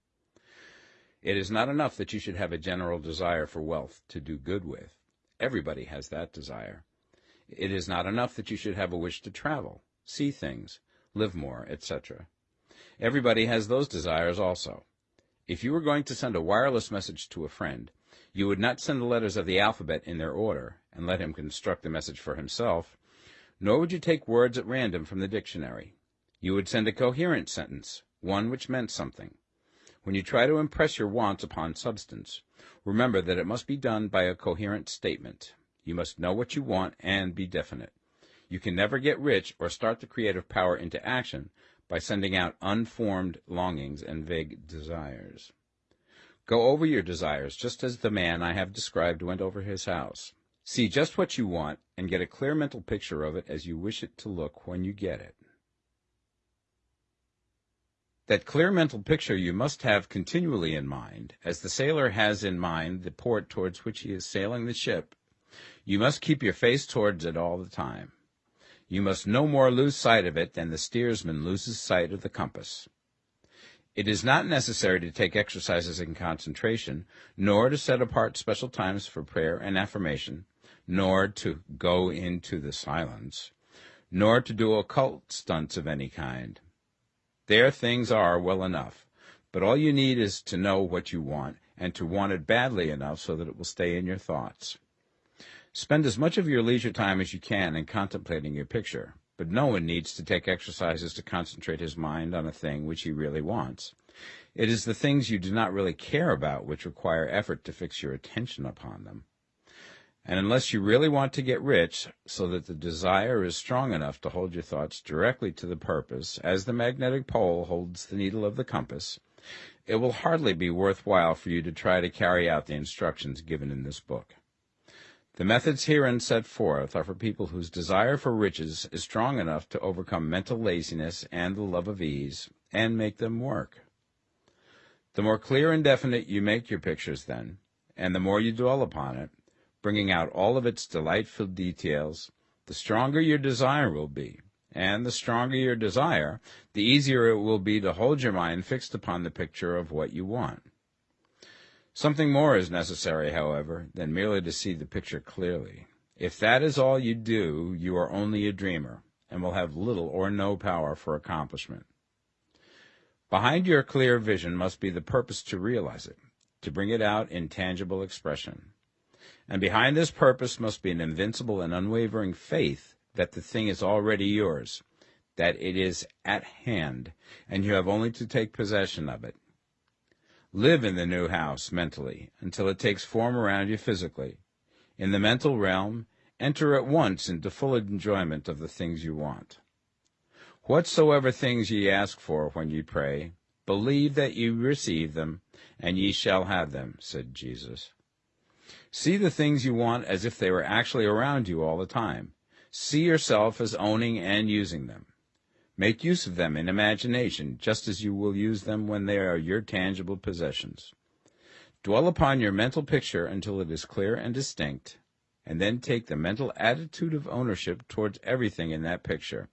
It is not enough that you should have a general desire for wealth to do good with. Everybody has that desire. It is not enough that you should have a wish to travel, see things, live more, etc. Everybody has those desires also. If you were going to send a wireless message to a friend, you would not send the letters of the alphabet in their order and let him construct the message for himself, nor would you take words at random from the dictionary. You would send a coherent sentence, one which meant something. When you try to impress your wants upon substance, remember that it must be done by a coherent statement. You must know what you want and be definite. You can never get rich or start the creative power into action by sending out unformed longings and vague desires. Go over your desires just as the man I have described went over his house. See just what you want and get a clear mental picture of it as you wish it to look when you get it. That clear mental picture you must have continually in mind, as the sailor has in mind the port towards which he is sailing the ship. You must keep your face towards it all the time. You must no more lose sight of it than the steersman loses sight of the compass. It is not necessary to take exercises in concentration, nor to set apart special times for prayer and affirmation, nor to go into the silence, nor to do occult stunts of any kind. There things are well enough, but all you need is to know what you want, and to want it badly enough so that it will stay in your thoughts. Spend as much of your leisure time as you can in contemplating your picture, but no one needs to take exercises to concentrate his mind on a thing which he really wants. It is the things you do not really care about which require effort to fix your attention upon them. And unless you really want to get rich, so that the desire is strong enough to hold your thoughts directly to the purpose, as the magnetic pole holds the needle of the compass, it will hardly be worth while for you to try to carry out the instructions given in this book. The methods herein set forth are for people whose desire for riches is strong enough to overcome mental laziness and the love of ease, and make them work. The more clear and definite you make your pictures, then, and the more you dwell upon it, bringing out all of its delightful details, the stronger your desire will be. And the stronger your desire, the easier it will be to hold your mind fixed upon the picture of what you want. Something more is necessary, however, than merely to see the picture clearly. If that is all you do, you are only a dreamer, and will have little or no power for accomplishment. Behind your clear vision must be the purpose to realize it, to bring it out in tangible expression. And behind this purpose must be an invincible and unwavering faith that the thing is already yours, that it is at hand, and you have only to take possession of it. Live in the new house mentally until it takes form around you physically. In the mental realm, enter at once into full enjoyment of the things you want. Whatsoever things ye ask for when ye pray, believe that ye receive them, and ye shall have them, said Jesus. See the things you want as if they were actually around you all the time. See yourself as owning and using them. Make use of them in imagination, just as you will use them when they are your tangible possessions. Dwell upon your mental picture until it is clear and distinct, and then take the mental attitude of ownership towards everything in that picture.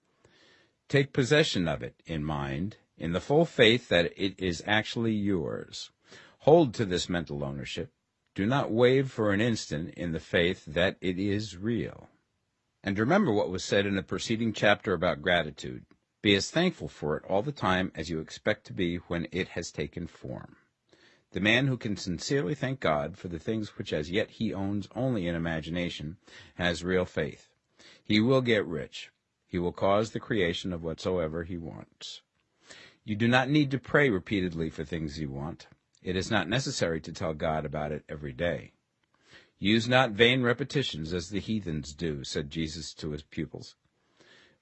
Take possession of it in mind, in the full faith that it is actually yours. Hold to this mental ownership, do not waver for an instant in the faith that it is real. And remember what was said in the preceding chapter about gratitude. Be as thankful for it all the time as you expect to be when it has taken form. The man who can sincerely thank God for the things which as yet he owns only in imagination has real faith. He will get rich. He will cause the creation of whatsoever he wants. You do not need to pray repeatedly for things you want. it is not necessary to tell God about it every day. Use not vain repetitions as the heathens do, said Jesus to his pupils.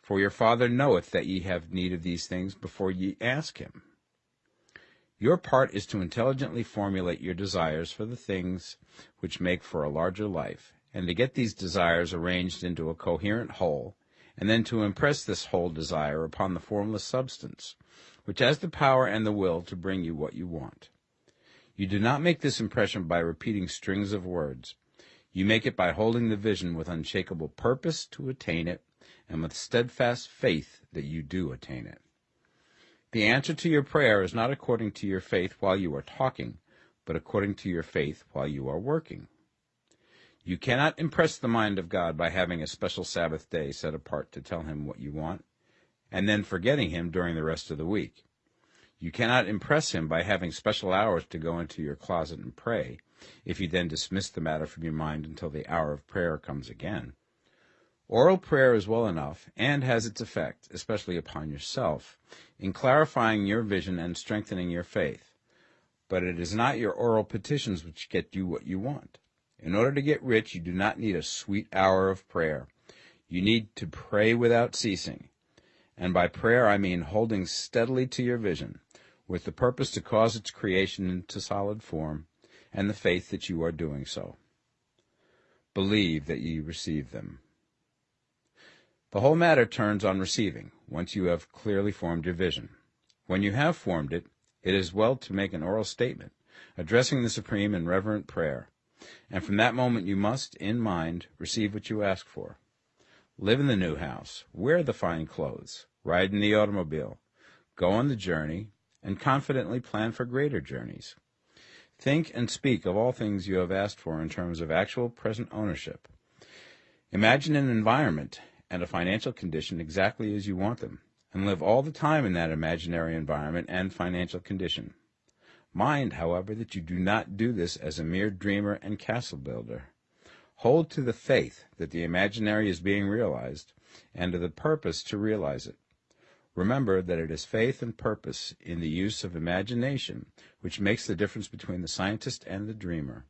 For your Father knoweth that ye have need of these things before ye ask him. Your part is to intelligently formulate your desires for the things which make for a larger life, and to get these desires arranged into a coherent whole, and then to impress this whole desire upon the formless substance, which has the power and the will to bring you what you want. You do not make this impression by repeating strings of words. You make it by holding the vision with unshakable purpose to attain it, and with steadfast faith that you do attain it. The answer to your prayer is not according to your faith while you are talking, but according to your faith while you are working. You cannot impress the mind of God by having a special Sabbath day set apart to tell him what you want, and then forgetting him during the rest of the week. You cannot impress him by having special hours to go into your closet and pray, if you then dismiss the matter from your mind until the hour of prayer comes again. Oral prayer is well enough, and has its effect, especially upon yourself, in clarifying your vision and strengthening your faith. But it is not your oral petitions which get you what you want. In order to get rich, you do not need a sweet hour of prayer. You need to pray without ceasing. And by prayer I mean holding steadily to your vision, with the purpose to cause its creation into solid form, and the faith that you are doing so. Believe that ye receive them. The whole matter turns on receiving, once you have clearly formed your vision. When you have formed it, it is well to make an oral statement, addressing the Supreme in reverent prayer, and from that moment you must, in mind, receive what you ask for. Live in the new house, wear the fine clothes, ride in the automobile, go on the journey, and confidently plan for greater journeys. Think and speak of all things you have asked for in terms of actual present ownership. Imagine an environment and a financial condition exactly as you want them, and live all the time in that imaginary environment and financial condition. Mind, however, that you do not do this as a mere dreamer and castle builder. Hold to the faith that the imaginary is being realized, and to the purpose to realize it. Remember that it is faith and purpose in the use of imagination which makes the difference between the scientist and the dreamer.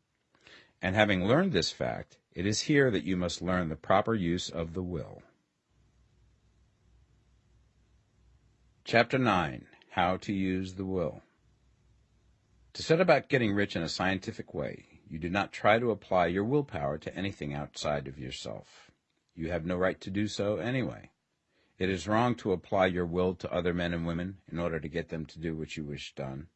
And having learned this fact, it is here that you must learn the proper use of the will. Chapter 9 How to Use the Will To set about getting rich in a scientific way, you do not try to apply your willpower to anything outside of yourself. You have no right to do so anyway. It is wrong to apply your will to other men and women in order to get them to do what you wish done.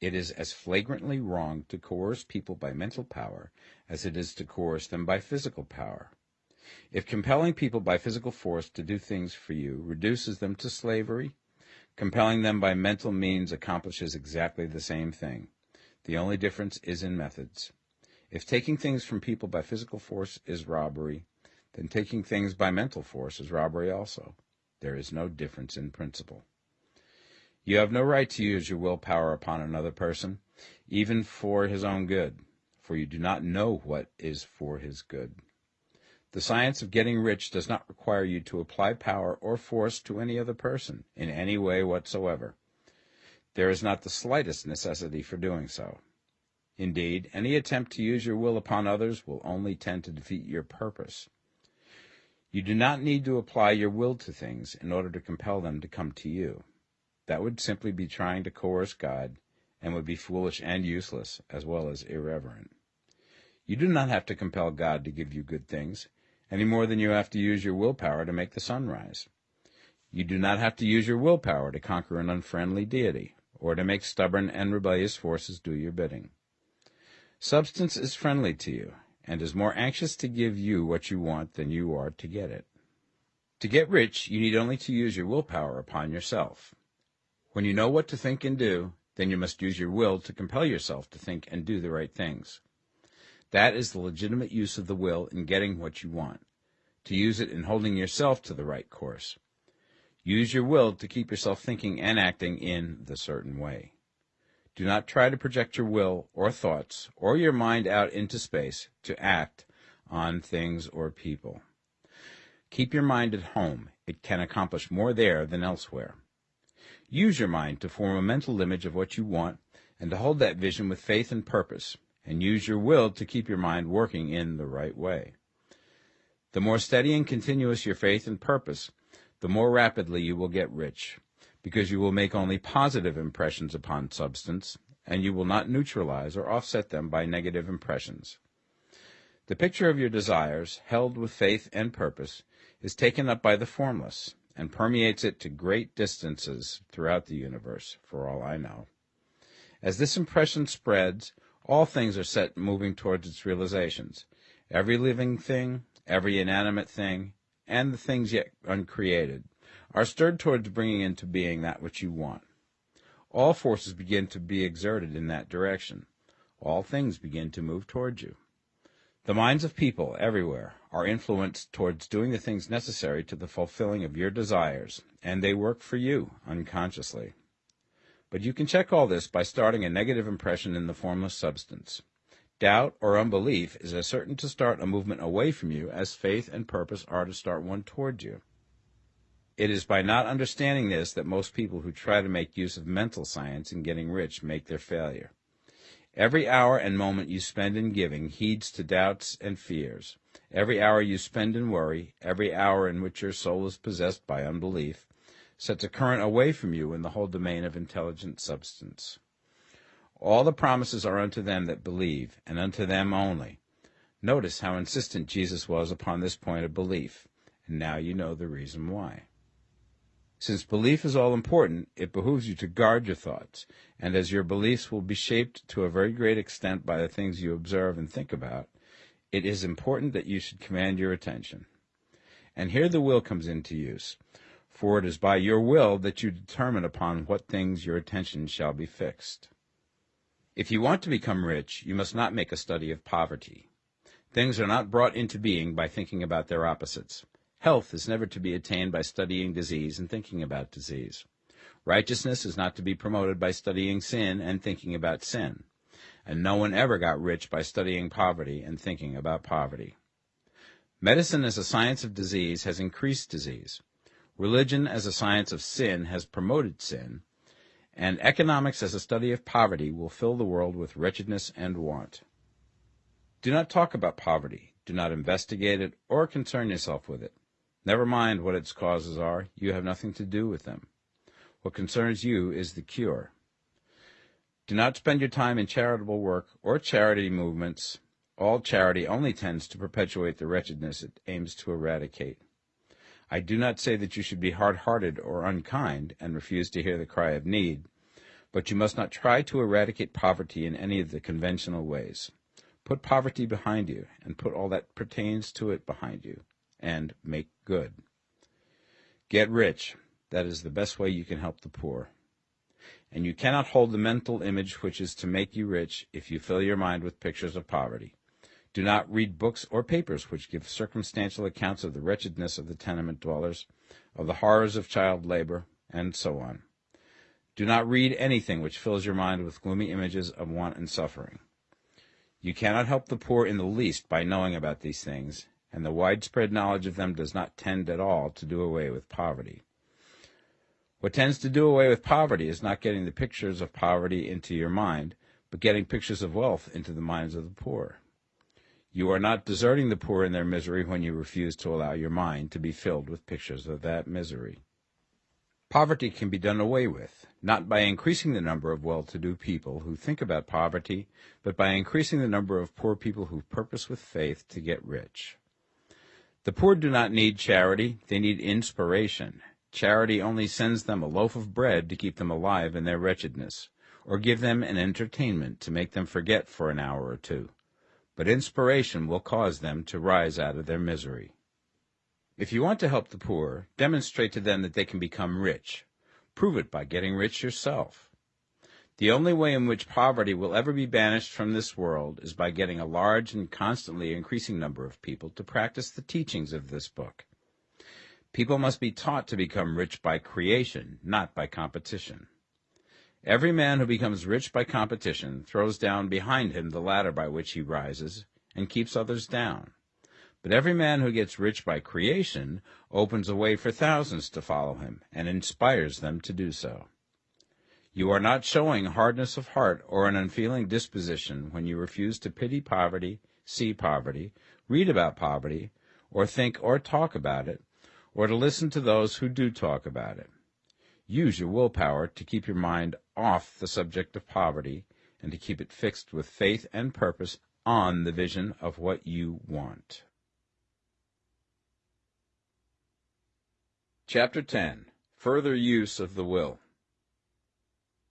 It is as flagrantly wrong to coerce people by mental power as it is to coerce them by physical power. If compelling people by physical force to do things for you reduces them to slavery, compelling them by mental means accomplishes exactly the same thing. The only difference is in methods. If taking things from people by physical force is robbery, then taking things by mental force is robbery also. There is no difference in principle. You have no right to use your willpower upon another person, even for his own good, for you do not know what is for his good. The science of getting rich does not require you to apply power or force to any other person in any way whatsoever. There is not the slightest necessity for doing so. Indeed, any attempt to use your will upon others will only tend to defeat your purpose. You do not need to apply your will to things in order to compel them to come to you. That would simply be trying to coerce God and would be foolish and useless, as well as irreverent. You do not have to compel God to give you good things, any more than you have to use your willpower to make the sun rise. You do not have to use your willpower to conquer an unfriendly deity, or to make stubborn and rebellious forces do your bidding. Substance is friendly to you, and is more anxious to give you what you want than you are to get it. To get rich, you need only to use your willpower upon yourself. When you know what to think and do, then you must use your will to compel yourself to think and do the right things. That is the legitimate use of the will in getting what you want, to use it in holding yourself to the right course. Use your will to keep yourself thinking and acting in the certain way. Do not try to project your will or thoughts or your mind out into space to act on things or people. Keep your mind at home. It can accomplish more there than elsewhere. Use your mind to form a mental image of what you want and to hold that vision with faith and purpose, and use your will to keep your mind working in the right way. The more steady and continuous your faith and purpose, the more rapidly you will get rich, because you will make only positive impressions upon substance, and you will not neutralize or offset them by negative impressions. The picture of your desires, held with faith and purpose, is taken up by the formless, and permeates it to great distances throughout the universe, for all I know. As this impression spreads, all things are set moving towards its realizations. Every living thing, every inanimate thing, and the things yet uncreated, are stirred towards bringing into being that which you want. All forces begin to be exerted in that direction. All things begin to move towards you. The minds of people everywhere are influenced towards doing the things necessary to the fulfilling of your desires, and they work for you unconsciously. But you can check all this by starting a negative impression in the formless substance. Doubt or unbelief is as certain to start a movement away from you as faith and purpose are to start one towards you. It is by not understanding this that most people who try to make use of mental science in getting rich make their failure. Every hour and moment you spend in giving heeds to doubts and fears. Every hour you spend in worry, every hour in which your soul is possessed by unbelief, sets a current away from you in the whole domain of intelligent substance. All the promises are unto them that believe, and unto them only. Notice how insistent Jesus was upon this point of belief, and now you know the reason why. Since belief is all important, it behooves you to guard your thoughts, and as your beliefs will be shaped to a very great extent by the things you observe and think about, it is important that you should command your attention. And here the will comes into use, for it is by your will that you determine upon what things your attention shall be fixed. If you want to become rich, you must not make a study of poverty. Things are not brought into being by thinking about their opposites. Health is never to be attained by studying disease and thinking about disease. Righteousness is not to be promoted by studying sin and thinking about sin. And no one ever got rich by studying poverty and thinking about poverty. Medicine as a science of disease has increased disease. Religion as a science of sin has promoted sin. And economics as a study of poverty will fill the world with wretchedness and want. Do not talk about poverty. Do not investigate it or concern yourself with it. Never mind what its causes are, you have nothing to do with them. What concerns you is the cure. Do not spend your time in charitable work or charity movements. All charity only tends to perpetuate the wretchedness it aims to eradicate. I do not say that you should be hard-hearted or unkind and refuse to hear the cry of need, but you must not try to eradicate poverty in any of the conventional ways. Put poverty behind you, and put all that pertains to it behind you and make good. Get rich. That is the best way you can help the poor. And you cannot hold the mental image which is to make you rich if you fill your mind with pictures of poverty. Do not read books or papers which give circumstantial accounts of the wretchedness of the tenement dwellers, of the horrors of child labor, and so on. Do not read anything which fills your mind with gloomy images of want and suffering. You cannot help the poor in the least by knowing about these things, and the widespread knowledge of them does not tend at all to do away with poverty. What tends to do away with poverty is not getting the pictures of poverty into your mind, but getting pictures of wealth into the minds of the poor. You are not deserting the poor in their misery when you refuse to allow your mind to be filled with pictures of that misery. Poverty can be done away with, not by increasing the number of well-to-do people who think about poverty, but by increasing the number of poor people who purpose with faith to get rich. The poor do not need charity, they need inspiration. Charity only sends them a loaf of bread to keep them alive in their wretchedness, or give them an entertainment to make them forget for an hour or two. But inspiration will cause them to rise out of their misery. If you want to help the poor, demonstrate to them that they can become rich. Prove it by getting rich yourself. The only way in which poverty will ever be banished from this world is by getting a large and constantly increasing number of people to practice the teachings of this book. People must be taught to become rich by creation, not by competition. Every man who becomes rich by competition throws down behind him the ladder by which he rises and keeps others down. But every man who gets rich by creation opens a way for thousands to follow him and inspires them to do so. You are not showing hardness of heart or an unfeeling disposition when you refuse to pity poverty, see poverty, read about poverty, or think or talk about it, or to listen to those who do talk about it. Use your willpower to keep your mind off the subject of poverty and to keep it fixed with faith and purpose on the vision of what you want. Chapter 10 Further Use of the Will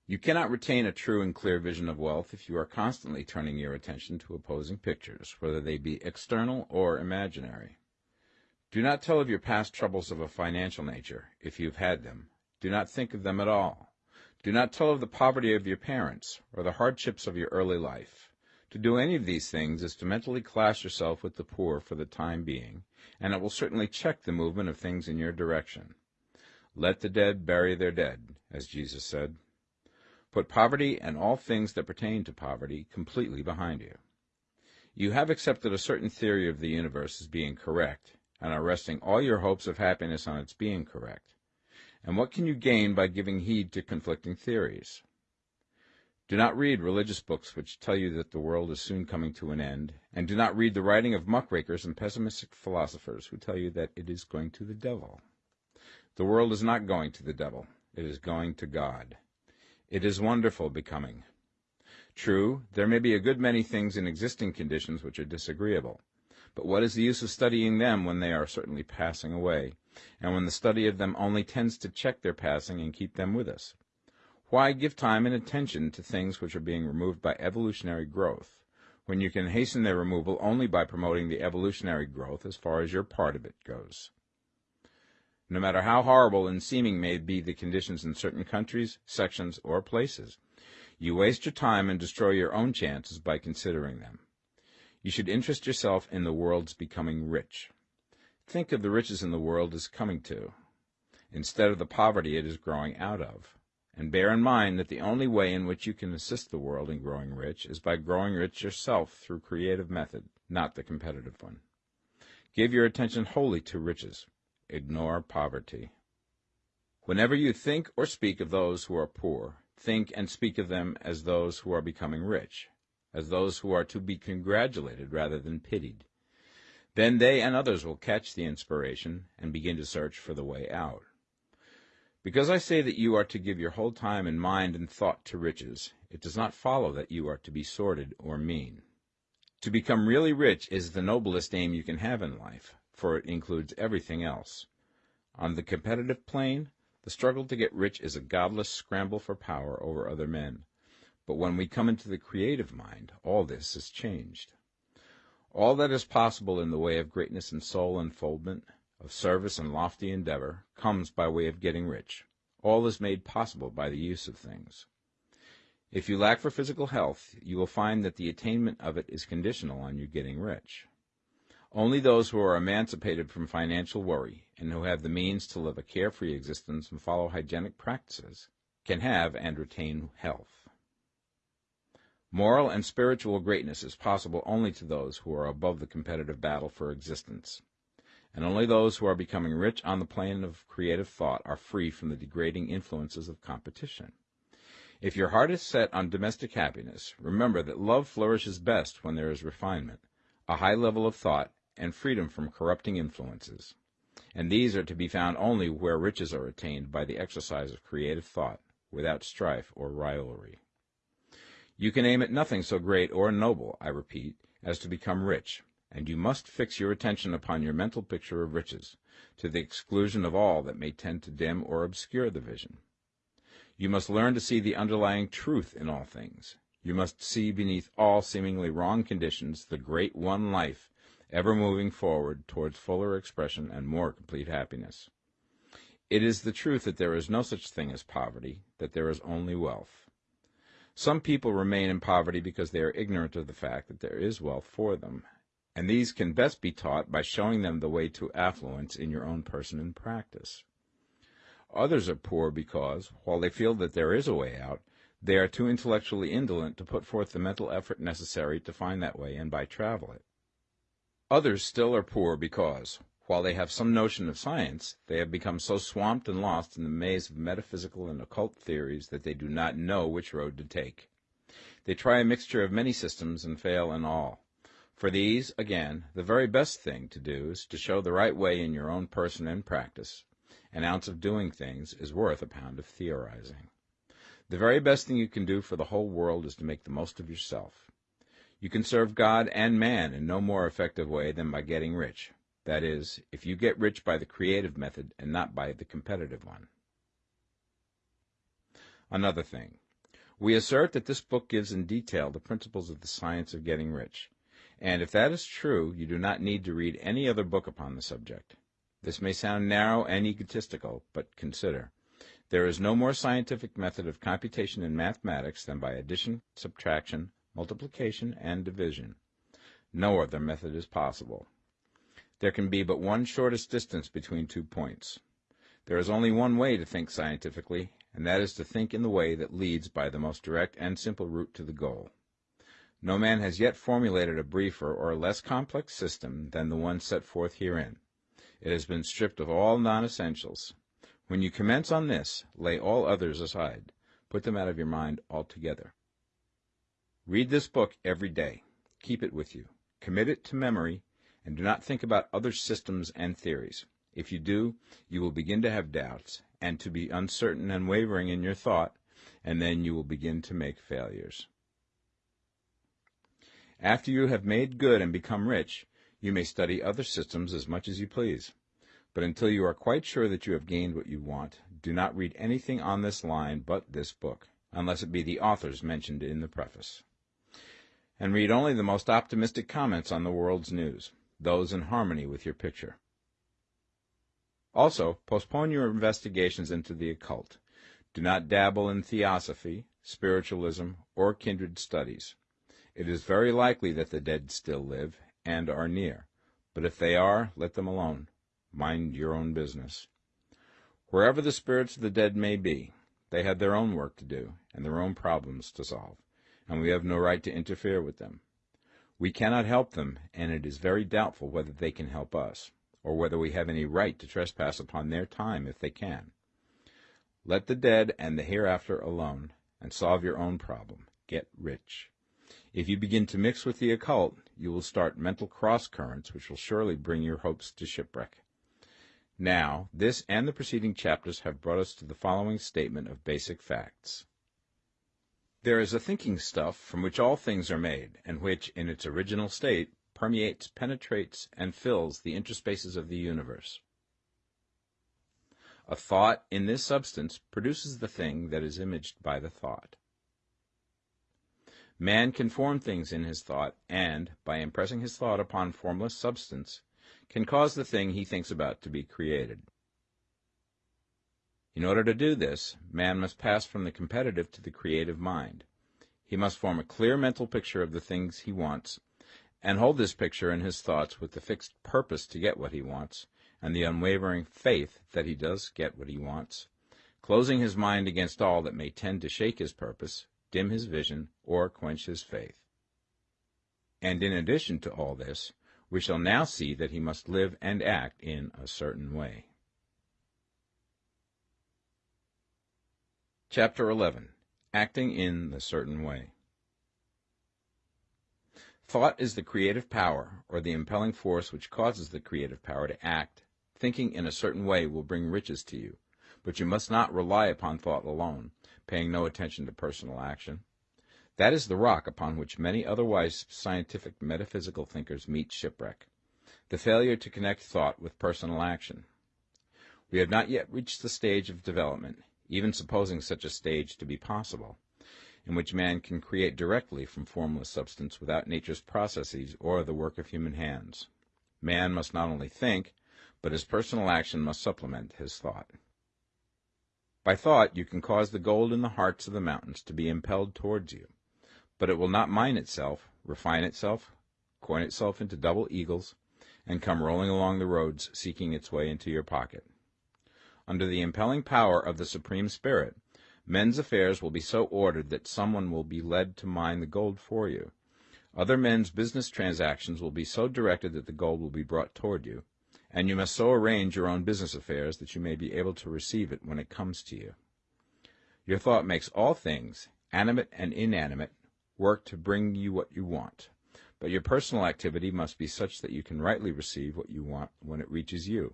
you cannot retain a true and clear vision of wealth if you are constantly turning your attention to opposing pictures, whether they be external or imaginary. Do not tell of your past troubles of a financial nature, if you have had them. Do not think of them at all. Do not tell of the poverty of your parents, or the hardships of your early life. To do any of these things is to mentally class yourself with the poor for the time being, and it will certainly check the movement of things in your direction. Let the dead bury their dead, as Jesus said. Put poverty and all things that pertain to poverty completely behind you. You have accepted a certain theory of the universe as being correct, and are resting all your hopes of happiness on its being correct. And what can you gain by giving heed to conflicting theories? Do not read religious books which tell you that the world is soon coming to an end, and do not read the writing of muckrakers and pessimistic philosophers who tell you that it is going to the devil. The world is not going to the devil, it is going to God. It is wonderful becoming. True, there may be a good many things in existing conditions which are disagreeable, but what is the use of studying them when they are certainly passing away, and when the study of them only tends to check their passing and keep them with us? Why give time and attention to things which are being removed by evolutionary growth, when you can hasten their removal only by promoting the evolutionary growth as far as your part of it goes? no matter how horrible and seeming may be the conditions in certain countries, sections, or places. You waste your time and destroy your own chances by considering them. You should interest yourself in the world's becoming rich. Think of the riches in the world as coming to, instead of the poverty it is growing out of. And bear in mind that the only way in which you can assist the world in growing rich is by growing rich yourself through creative method, not the competitive one. Give your attention wholly to riches. Ignore poverty. Whenever you think or speak of those who are poor, think and speak of them as those who are becoming rich, as those who are to be congratulated rather than pitied. Then they and others will catch the inspiration and begin to search for the way out. Because I say that you are to give your whole time and mind and thought to riches, it does not follow that you are to be sordid or mean. To become really rich is the noblest aim you can have in life, for it includes everything else. On the competitive plane, the struggle to get rich is a godless scramble for power over other men. But when we come into the creative mind, all this is changed. All that is possible in the way of greatness and soul unfoldment, of service and lofty endeavor, comes by way of getting rich. All is made possible by the use of things. If you lack for physical health, you will find that the attainment of it is conditional on you getting rich. Only those who are emancipated from financial worry and who have the means to live a carefree existence and follow hygienic practices can have and retain health. Moral and spiritual greatness is possible only to those who are above the competitive battle for existence, and only those who are becoming rich on the plane of creative thought are free from the degrading influences of competition. If your heart is set on domestic happiness, remember that love flourishes best when there is refinement, a high level of thought, and freedom from corrupting influences. And these are to be found only where riches are attained by the exercise of creative thought, without strife or rivalry. You can aim at nothing so great or noble, I repeat, as to become rich, and you must fix your attention upon your mental picture of riches, to the exclusion of all that may tend to dim or obscure the vision. You must learn to see the underlying truth in all things. You must see beneath all seemingly wrong conditions the great one life ever moving forward towards fuller expression and more complete happiness. It is the truth that there is no such thing as poverty, that there is only wealth. Some people remain in poverty because they are ignorant of the fact that there is wealth for them, and these can best be taught by showing them the way to affluence in your own person and practice. Others are poor because, while they feel that there is a way out, they are too intellectually indolent to put forth the mental effort necessary to find that way and by travel it. Others still are poor because, While they have some notion of science, they have become so swamped and lost in the maze of metaphysical and occult theories that they do not know which road to take. They try a mixture of many systems and fail in all. For these, again, the very best thing to do is to show the right way in your own person and practice. An ounce of doing things is worth a pound of theorizing. The very best thing you can do for the whole world is to make the most of yourself. You can serve God and man in no more effective way than by getting rich. That is, if you get rich by the creative method and not by the competitive one. Another thing. We assert that this book gives in detail the principles of the science of getting rich. And if that is true, you do not need to read any other book upon the subject. This may sound narrow and egotistical, but consider. There is no more scientific method of computation in mathematics than by addition, subtraction, multiplication, and division. No other method is possible. There can be but one shortest distance between two points. There is only one way to think scientifically, and that is to think in the way that leads by the most direct and simple route to the goal. No man has yet formulated a briefer or less complex system than the one set forth herein. It has been stripped of all non-essentials. When you commence on this, lay all others aside. Put them out of your mind altogether. Read this book every day. Keep it with you. Commit it to memory and do not think about other systems and theories. If you do, you will begin to have doubts, and to be uncertain and wavering in your thought, and then you will begin to make failures. After you have made good and become rich, you may study other systems as much as you please. But until you are quite sure that you have gained what you want, do not read anything on this line but this book, unless it be the authors mentioned in the preface. And read only the most optimistic comments on the world's news those in harmony with your picture. Also, postpone your investigations into the occult. Do not dabble in theosophy, spiritualism, or kindred studies. It is very likely that the dead still live and are near, but if they are, let them alone. Mind your own business. Wherever the spirits of the dead may be, they have their own work to do and their own problems to solve, and we have no right to interfere with them. We cannot help them, and it is very doubtful whether they can help us, or whether we have any right to trespass upon their time if they can. Let the dead and the hereafter alone, and solve your own problem. Get rich. If you begin to mix with the occult, you will start mental cross currents which will surely bring your hopes to shipwreck. Now, this and the preceding chapters have brought us to the following statement of basic facts. There is a thinking stuff from which all things are made, and which, in its original state, permeates, penetrates, and fills the interspaces of the universe. A thought in this substance produces the thing that is imaged by the thought. Man can form things in his thought, and, by impressing his thought upon formless substance, can cause the thing he thinks about to be created. In order to do this, man must pass from the competitive to the creative mind. He must form a clear mental picture of the things he wants, and hold this picture in his thoughts with the fixed purpose to get what he wants, and the unwavering faith that he does get what he wants, closing his mind against all that may tend to shake his purpose, dim his vision, or quench his faith. And in addition to all this, we shall now see that he must live and act in a certain way. Chapter 11 Acting in the Certain Way Thought is the creative power, or the impelling force which causes the creative power to act. Thinking in a certain way will bring riches to you, but you must not rely upon thought alone, paying no attention to personal action. That is the rock upon which many otherwise scientific metaphysical thinkers meet shipwreck, the failure to connect thought with personal action. We have not yet reached the stage of development even supposing such a stage to be possible, in which man can create directly from formless substance without nature's processes or the work of human hands. Man must not only think, but his personal action must supplement his thought. By thought you can cause the gold in the hearts of the mountains to be impelled towards you, but it will not mine itself, refine itself, coin itself into double eagles, and come rolling along the roads seeking its way into your pocket under the impelling power of the Supreme Spirit, men's affairs will be so ordered that someone will be led to mine the gold for you. Other men's business transactions will be so directed that the gold will be brought toward you, and you must so arrange your own business affairs that you may be able to receive it when it comes to you. Your thought makes all things, animate and inanimate, work to bring you what you want, but your personal activity must be such that you can rightly receive what you want when it reaches you.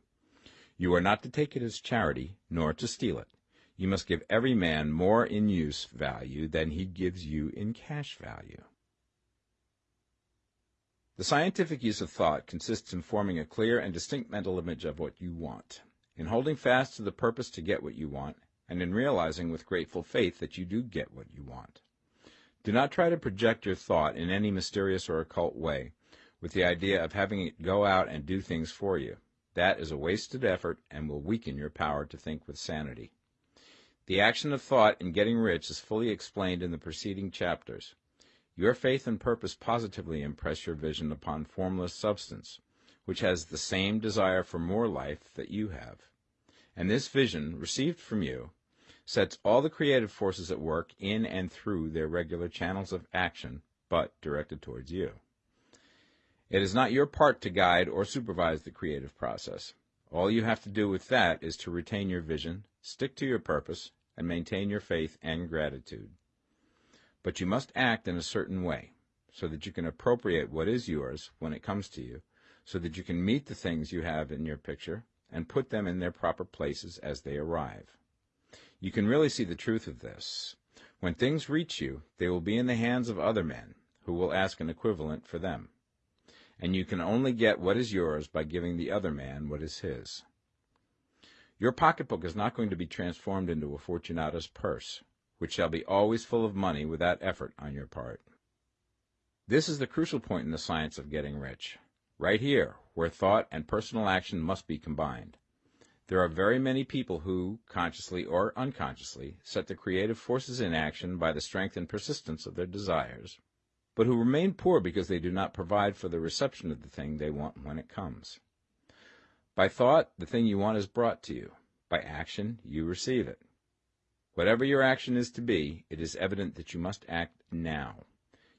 You are not to take it as charity, nor to steal it. You must give every man more in use value than he gives you in cash value. The scientific use of thought consists in forming a clear and distinct mental image of what you want, in holding fast to the purpose to get what you want, and in realizing with grateful faith that you do get what you want. Do not try to project your thought in any mysterious or occult way, with the idea of having it go out and do things for you. That is a wasted effort and will weaken your power to think with sanity. The action of thought in getting rich is fully explained in the preceding chapters. Your faith and purpose positively impress your vision upon formless substance, which has the same desire for more life that you have. And this vision, received from you, sets all the creative forces at work in and through their regular channels of action, but directed towards you. It is not your part to guide or supervise the creative process. All you have to do with that is to retain your vision, stick to your purpose, and maintain your faith and gratitude. But you must act in a certain way, so that you can appropriate what is yours when it comes to you, so that you can meet the things you have in your picture and put them in their proper places as they arrive. You can really see the truth of this. When things reach you, they will be in the hands of other men, who will ask an equivalent for them. And you can only get what is yours by giving the other man what is his. Your pocketbook is not going to be transformed into a Fortunatus purse which shall be always full of money without effort on your part. This is the crucial point in the science of getting rich. Right here, where thought and personal action must be combined. There are very many people who, consciously or unconsciously, set the creative forces in action by the strength and persistence of their desires, but who remain poor because they do not provide for the reception of the thing they want when it comes. By thought, the thing you want is brought to you. By action, you receive it. Whatever your action is to be, it is evident that you must act now.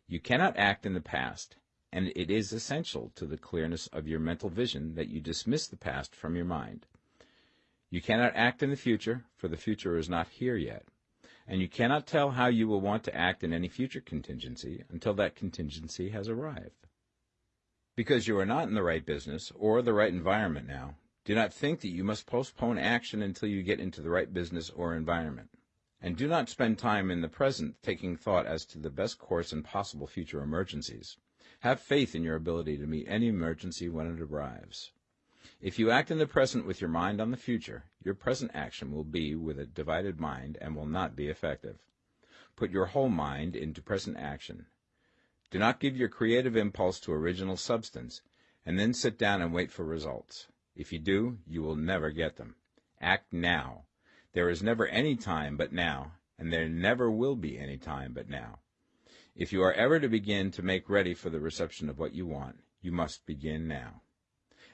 You cannot act in the past, and it is essential to the clearness of your mental vision that you dismiss the past from your mind. You cannot act in the future, for the future is not here yet, and you cannot tell how you will want to act in any future contingency until that contingency has arrived. Because you are not in the right business or the right environment now, do not think that you must postpone action until you get into the right business or environment. And do not spend time in the present taking thought as to the best course in possible future emergencies. Have faith in your ability to meet any emergency when it arrives. If you act in the present with your mind on the future, your present action will be with a divided mind and will not be effective. Put your whole mind into present action. Do not give your creative impulse to original substance, and then sit down and wait for results. If you do, you will never get them. Act now. There is never any time but now, and there never will be any time but now. If you are ever to begin to make ready for the reception of what you want, you must begin now.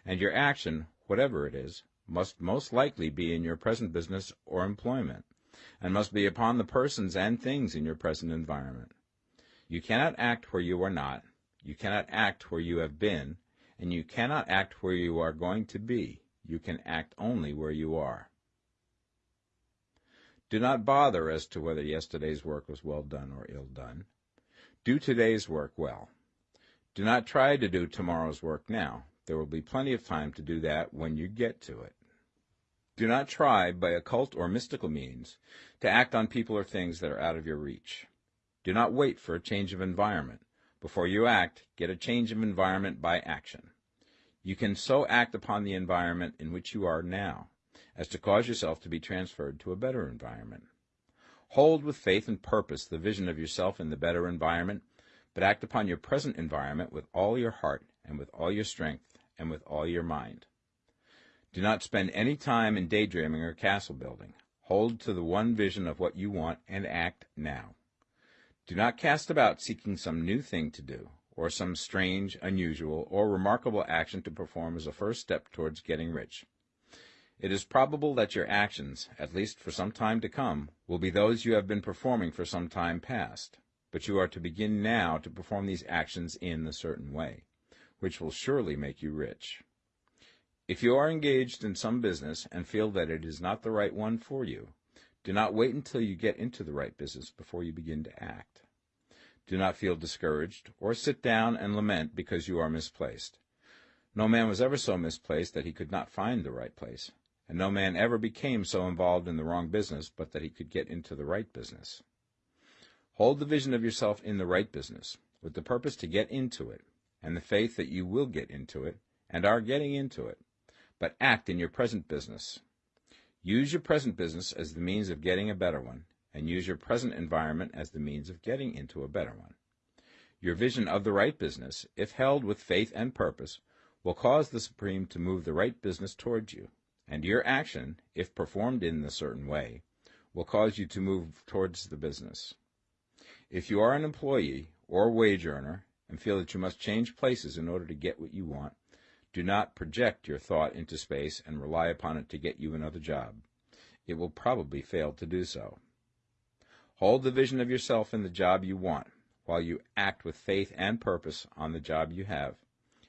And your action, whatever it is, must most likely be in your present business or employment, and must be upon the persons and things in your present environment. You cannot act where you are not, you cannot act where you have been, and you cannot act where you are going to be. You can act only where you are. Do not bother as to whether yesterday's work was well done or ill done. Do today's work well. Do not try to do tomorrow's work now. There will be plenty of time to do that when you get to it. Do not try, by occult or mystical means, to act on people or things that are out of your reach. Do not wait for a change of environment. Before you act, get a change of environment by action. You can so act upon the environment in which you are now as to cause yourself to be transferred to a better environment. Hold with faith and purpose the vision of yourself in the better environment, but act upon your present environment with all your heart and with all your strength and with all your mind. Do not spend any time in daydreaming or castle building. Hold to the one vision of what you want and act now. Do not cast about seeking some new thing to do, or some strange, unusual, or remarkable action to perform as a first step towards getting rich. It is probable that your actions, at least for some time to come, will be those you have been performing for some time past, but you are to begin now to perform these actions in a certain way, which will surely make you rich. If you are engaged in some business and feel that it is not the right one for you, do not wait until you get into the right business before you begin to act. Do not feel discouraged or sit down and lament because you are misplaced. No man was ever so misplaced that he could not find the right place, and no man ever became so involved in the wrong business but that he could get into the right business. Hold the vision of yourself in the right business, with the purpose to get into it, and the faith that you will get into it, and are getting into it, but act in your present business. Use your present business as the means of getting a better one, and use your present environment as the means of getting into a better one. Your vision of the right business, if held with faith and purpose, will cause the Supreme to move the right business towards you, and your action, if performed in a certain way, will cause you to move towards the business. If you are an employee or wage earner and feel that you must change places in order to get what you want, do not project your thought into space and rely upon it to get you another job. It will probably fail to do so. Hold the vision of yourself in the job you want, while you act with faith and purpose on the job you have,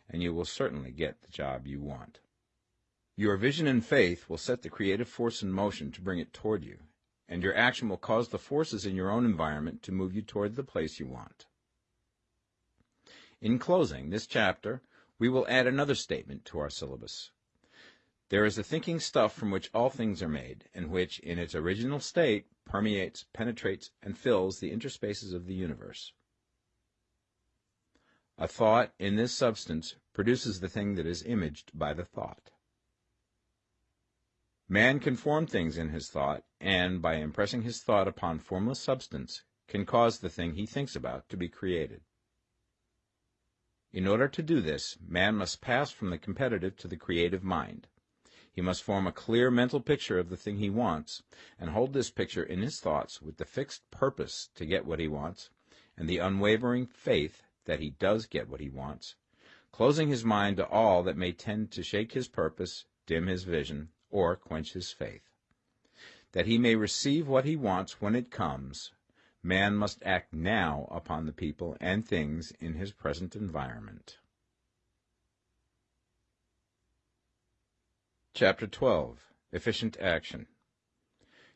and you will certainly get the job you want. Your vision and faith will set the creative force in motion to bring it toward you, and your action will cause the forces in your own environment to move you toward the place you want. In closing this chapter, we will add another statement to our syllabus. There is a thinking stuff from which all things are made, and which, in its original state, permeates, penetrates, and fills the interspaces of the universe. A thought in this substance produces the thing that is imaged by the thought. Man can form things in his thought, and, by impressing his thought upon formless substance, can cause the thing he thinks about to be created. In order to do this, man must pass from the competitive to the creative mind. He must form a clear mental picture of the thing he wants, and hold this picture in his thoughts with the fixed purpose to get what he wants, and the unwavering faith that he does get what he wants, closing his mind to all that may tend to shake his purpose, dim his vision, or quench his faith. That he may receive what he wants when it comes, man must act now upon the people and things in his present environment. Chapter 12 Efficient Action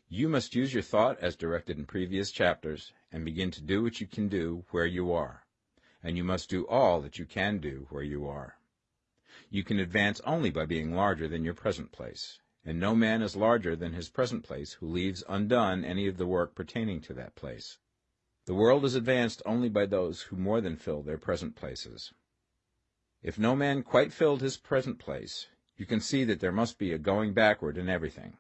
You must use your thought as directed in previous chapters and begin to do what you can do where you are, and you must do all that you can do where you are. You can advance only by being larger than your present place, and no man is larger than his present place who leaves undone any of the work pertaining to that place. The world is advanced only by those who more than fill their present places. If no man quite filled his present place, you can see that there must be a going backward in everything.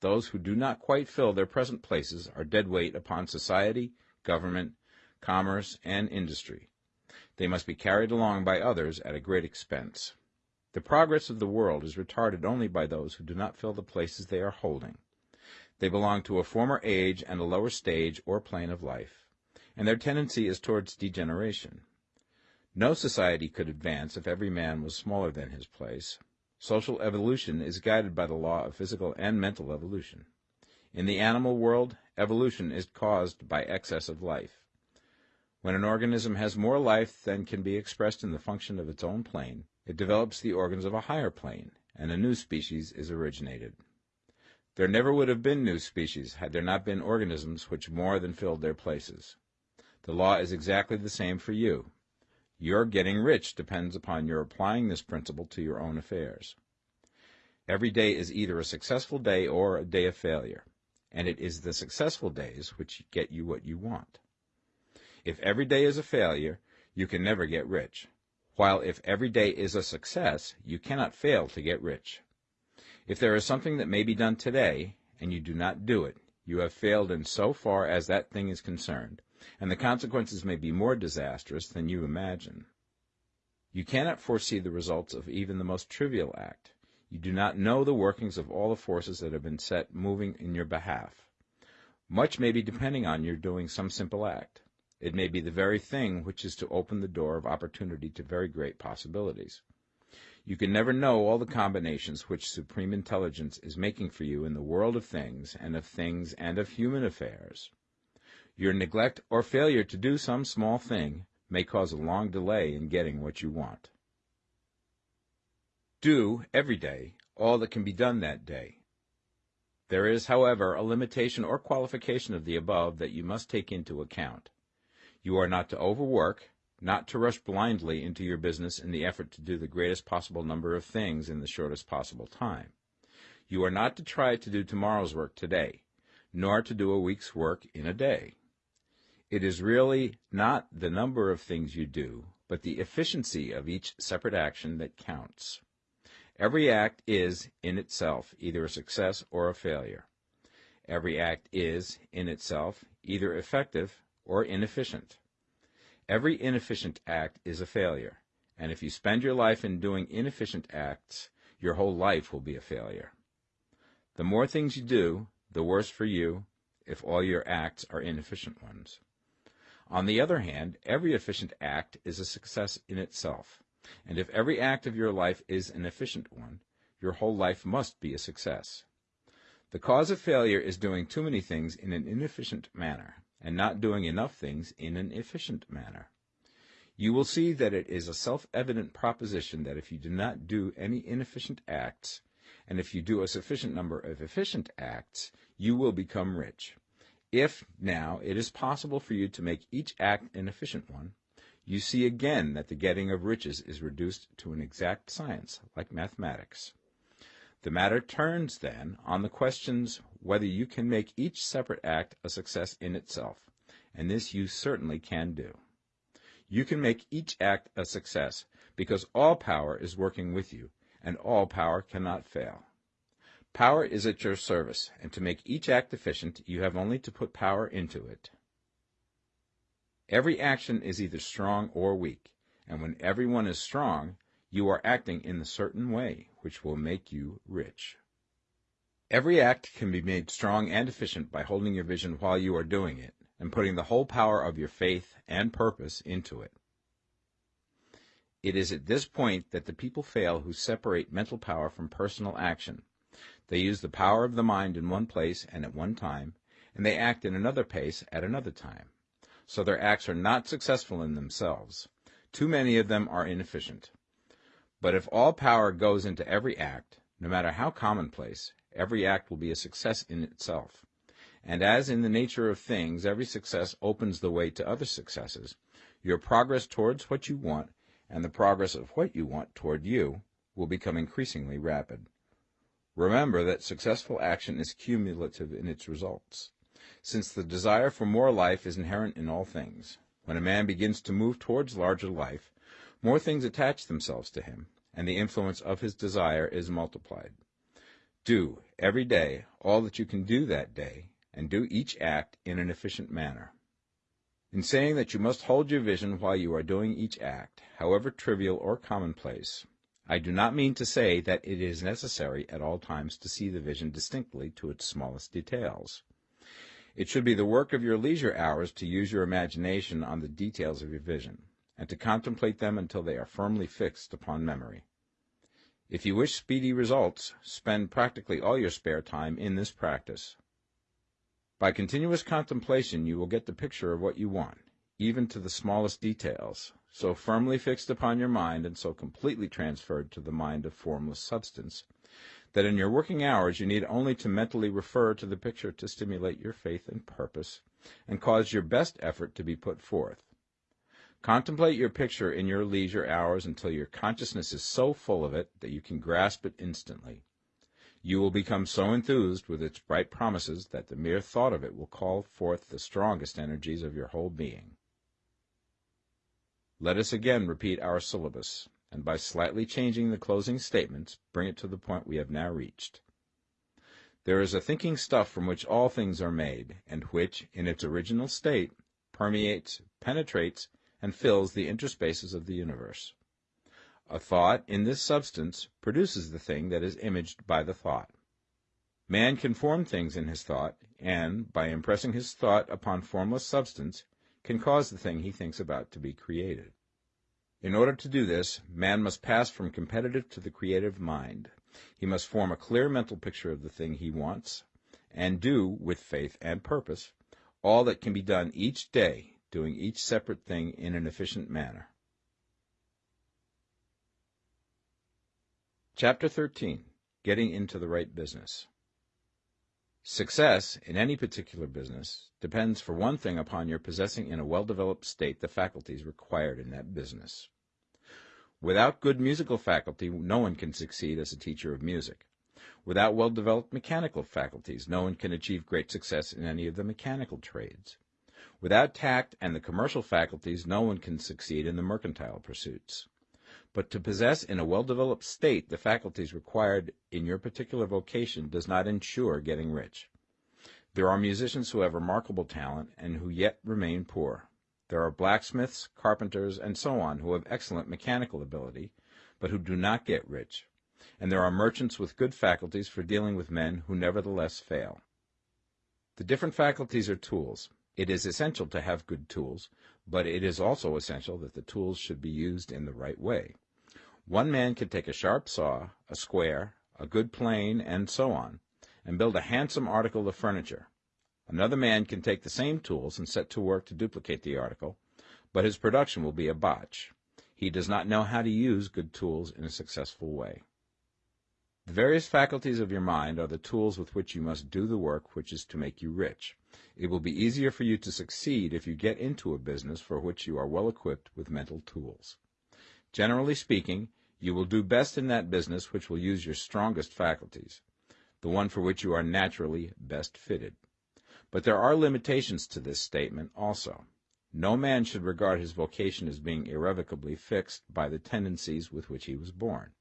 Those who do not quite fill their present places are dead weight upon society, government, commerce, and industry. They must be carried along by others at a great expense. The progress of the world is retarded only by those who do not fill the places they are holding. They belong to a former age and a lower stage or plane of life, and their tendency is towards degeneration. No society could advance if every man was smaller than his place, Social evolution is guided by the law of physical and mental evolution. In the animal world, evolution is caused by excess of life. When an organism has more life than can be expressed in the function of its own plane, it develops the organs of a higher plane, and a new species is originated. There never would have been new species had there not been organisms which more than filled their places. The law is exactly the same for you. Your getting rich depends upon your applying this principle to your own affairs. Every day is either a successful day or a day of failure, and it is the successful days which get you what you want. If every day is a failure, you can never get rich, while if every day is a success, you cannot fail to get rich. If there is something that may be done today, and you do not do it, you have failed in so far as that thing is concerned, and the consequences may be more disastrous than you imagine. You cannot foresee the results of even the most trivial act. You do not know the workings of all the forces that have been set moving in your behalf. Much may be depending on your doing some simple act. It may be the very thing which is to open the door of opportunity to very great possibilities. You can never know all the combinations which supreme intelligence is making for you in the world of things and of things and of human affairs. Your neglect or failure to do some small thing may cause a long delay in getting what you want. Do, every day, all that can be done that day. There is, however, a limitation or qualification of the above that you must take into account. You are not to overwork, not to rush blindly into your business in the effort to do the greatest possible number of things in the shortest possible time. You are not to try to do tomorrow's work today, nor to do a week's work in a day. It is really not the number of things you do, but the efficiency of each separate action that counts. Every act is, in itself, either a success or a failure. Every act is, in itself, either effective or inefficient. Every inefficient act is a failure, and if you spend your life in doing inefficient acts, your whole life will be a failure. The more things you do, the worse for you if all your acts are inefficient ones. On the other hand, every efficient act is a success in itself, and if every act of your life is an efficient one, your whole life must be a success. The cause of failure is doing too many things in an inefficient manner, and not doing enough things in an efficient manner. You will see that it is a self-evident proposition that if you do not do any inefficient acts, and if you do a sufficient number of efficient acts, you will become rich. If, now, it is possible for you to make each act an efficient one, you see again that the getting of riches is reduced to an exact science, like mathematics. The matter turns, then, on the questions whether you can make each separate act a success in itself, and this you certainly can do. You can make each act a success because all power is working with you, and all power cannot fail. Power is at your service, and to make each act efficient, you have only to put power into it. Every action is either strong or weak, and when every one is strong, you are acting in the certain way which will make you rich. Every act can be made strong and efficient by holding your vision while you are doing it, and putting the whole power of your faith and purpose into it. It is at this point that the people fail who separate mental power from personal action. They use the power of the mind in one place and at one time, and they act in another place at another time. So their acts are not successful in themselves. Too many of them are inefficient. But if all power goes into every act, no matter how commonplace, every act will be a success in itself. And as in the nature of things every success opens the way to other successes, your progress towards what you want and the progress of what you want toward you will become increasingly rapid. Remember that successful action is cumulative in its results. Since the desire for more life is inherent in all things, when a man begins to move towards larger life, more things attach themselves to him, and the influence of his desire is multiplied. Do, every day, all that you can do that day, and do each act in an efficient manner. In saying that you must hold your vision while you are doing each act, however trivial or commonplace, I do not mean to say that it is necessary at all times to see the vision distinctly to its smallest details. It should be the work of your leisure hours to use your imagination on the details of your vision, and to contemplate them until they are firmly fixed upon memory. If you wish speedy results, spend practically all your spare time in this practice. By continuous contemplation you will get the picture of what you want, even to the smallest details, so firmly fixed upon your mind and so completely transferred to the mind of formless substance, that in your working hours you need only to mentally refer to the picture to stimulate your faith and purpose, and cause your best effort to be put forth. Contemplate your picture in your leisure hours until your consciousness is so full of it that you can grasp it instantly. You will become so enthused with its bright promises that the mere thought of it will call forth the strongest energies of your whole being. Let us again repeat our syllabus, and by slightly changing the closing statements, bring it to the point we have now reached. There is a thinking stuff from which all things are made, and which, in its original state, permeates, penetrates, and fills the interspaces of the universe. A thought in this substance produces the thing that is imaged by the thought. Man can form things in his thought, and, by impressing his thought upon formless substance, can cause the thing he thinks about to be created. In order to do this, man must pass from competitive to the creative mind. He must form a clear mental picture of the thing he wants, and do, with faith and purpose, all that can be done each day, doing each separate thing in an efficient manner. Chapter 13 Getting into the Right Business. Success in any particular business depends for one thing upon your possessing in a well-developed state the faculties required in that business. Without good musical faculty, no one can succeed as a teacher of music. Without well-developed mechanical faculties, no one can achieve great success in any of the mechanical trades. Without tact and the commercial faculties, no one can succeed in the mercantile pursuits. But to possess in a well-developed state the faculties required in your particular vocation does not ensure getting rich. There are musicians who have remarkable talent and who yet remain poor. There are blacksmiths, carpenters, and so on who have excellent mechanical ability, but who do not get rich. And there are merchants with good faculties for dealing with men who nevertheless fail. The different faculties are tools. It is essential to have good tools, but it is also essential that the tools should be used in the right way. One man can take a sharp saw, a square, a good plane, and so on, and build a handsome article of furniture. Another man can take the same tools and set to work to duplicate the article, but his production will be a botch. He does not know how to use good tools in a successful way. The various faculties of your mind are the tools with which you must do the work which is to make you rich. It will be easier for you to succeed if you get into a business for which you are well equipped with mental tools. Generally speaking, you will do best in that business which will use your strongest faculties, the one for which you are naturally best fitted. But there are limitations to this statement also. No man should regard his vocation as being irrevocably fixed by the tendencies with which he was born.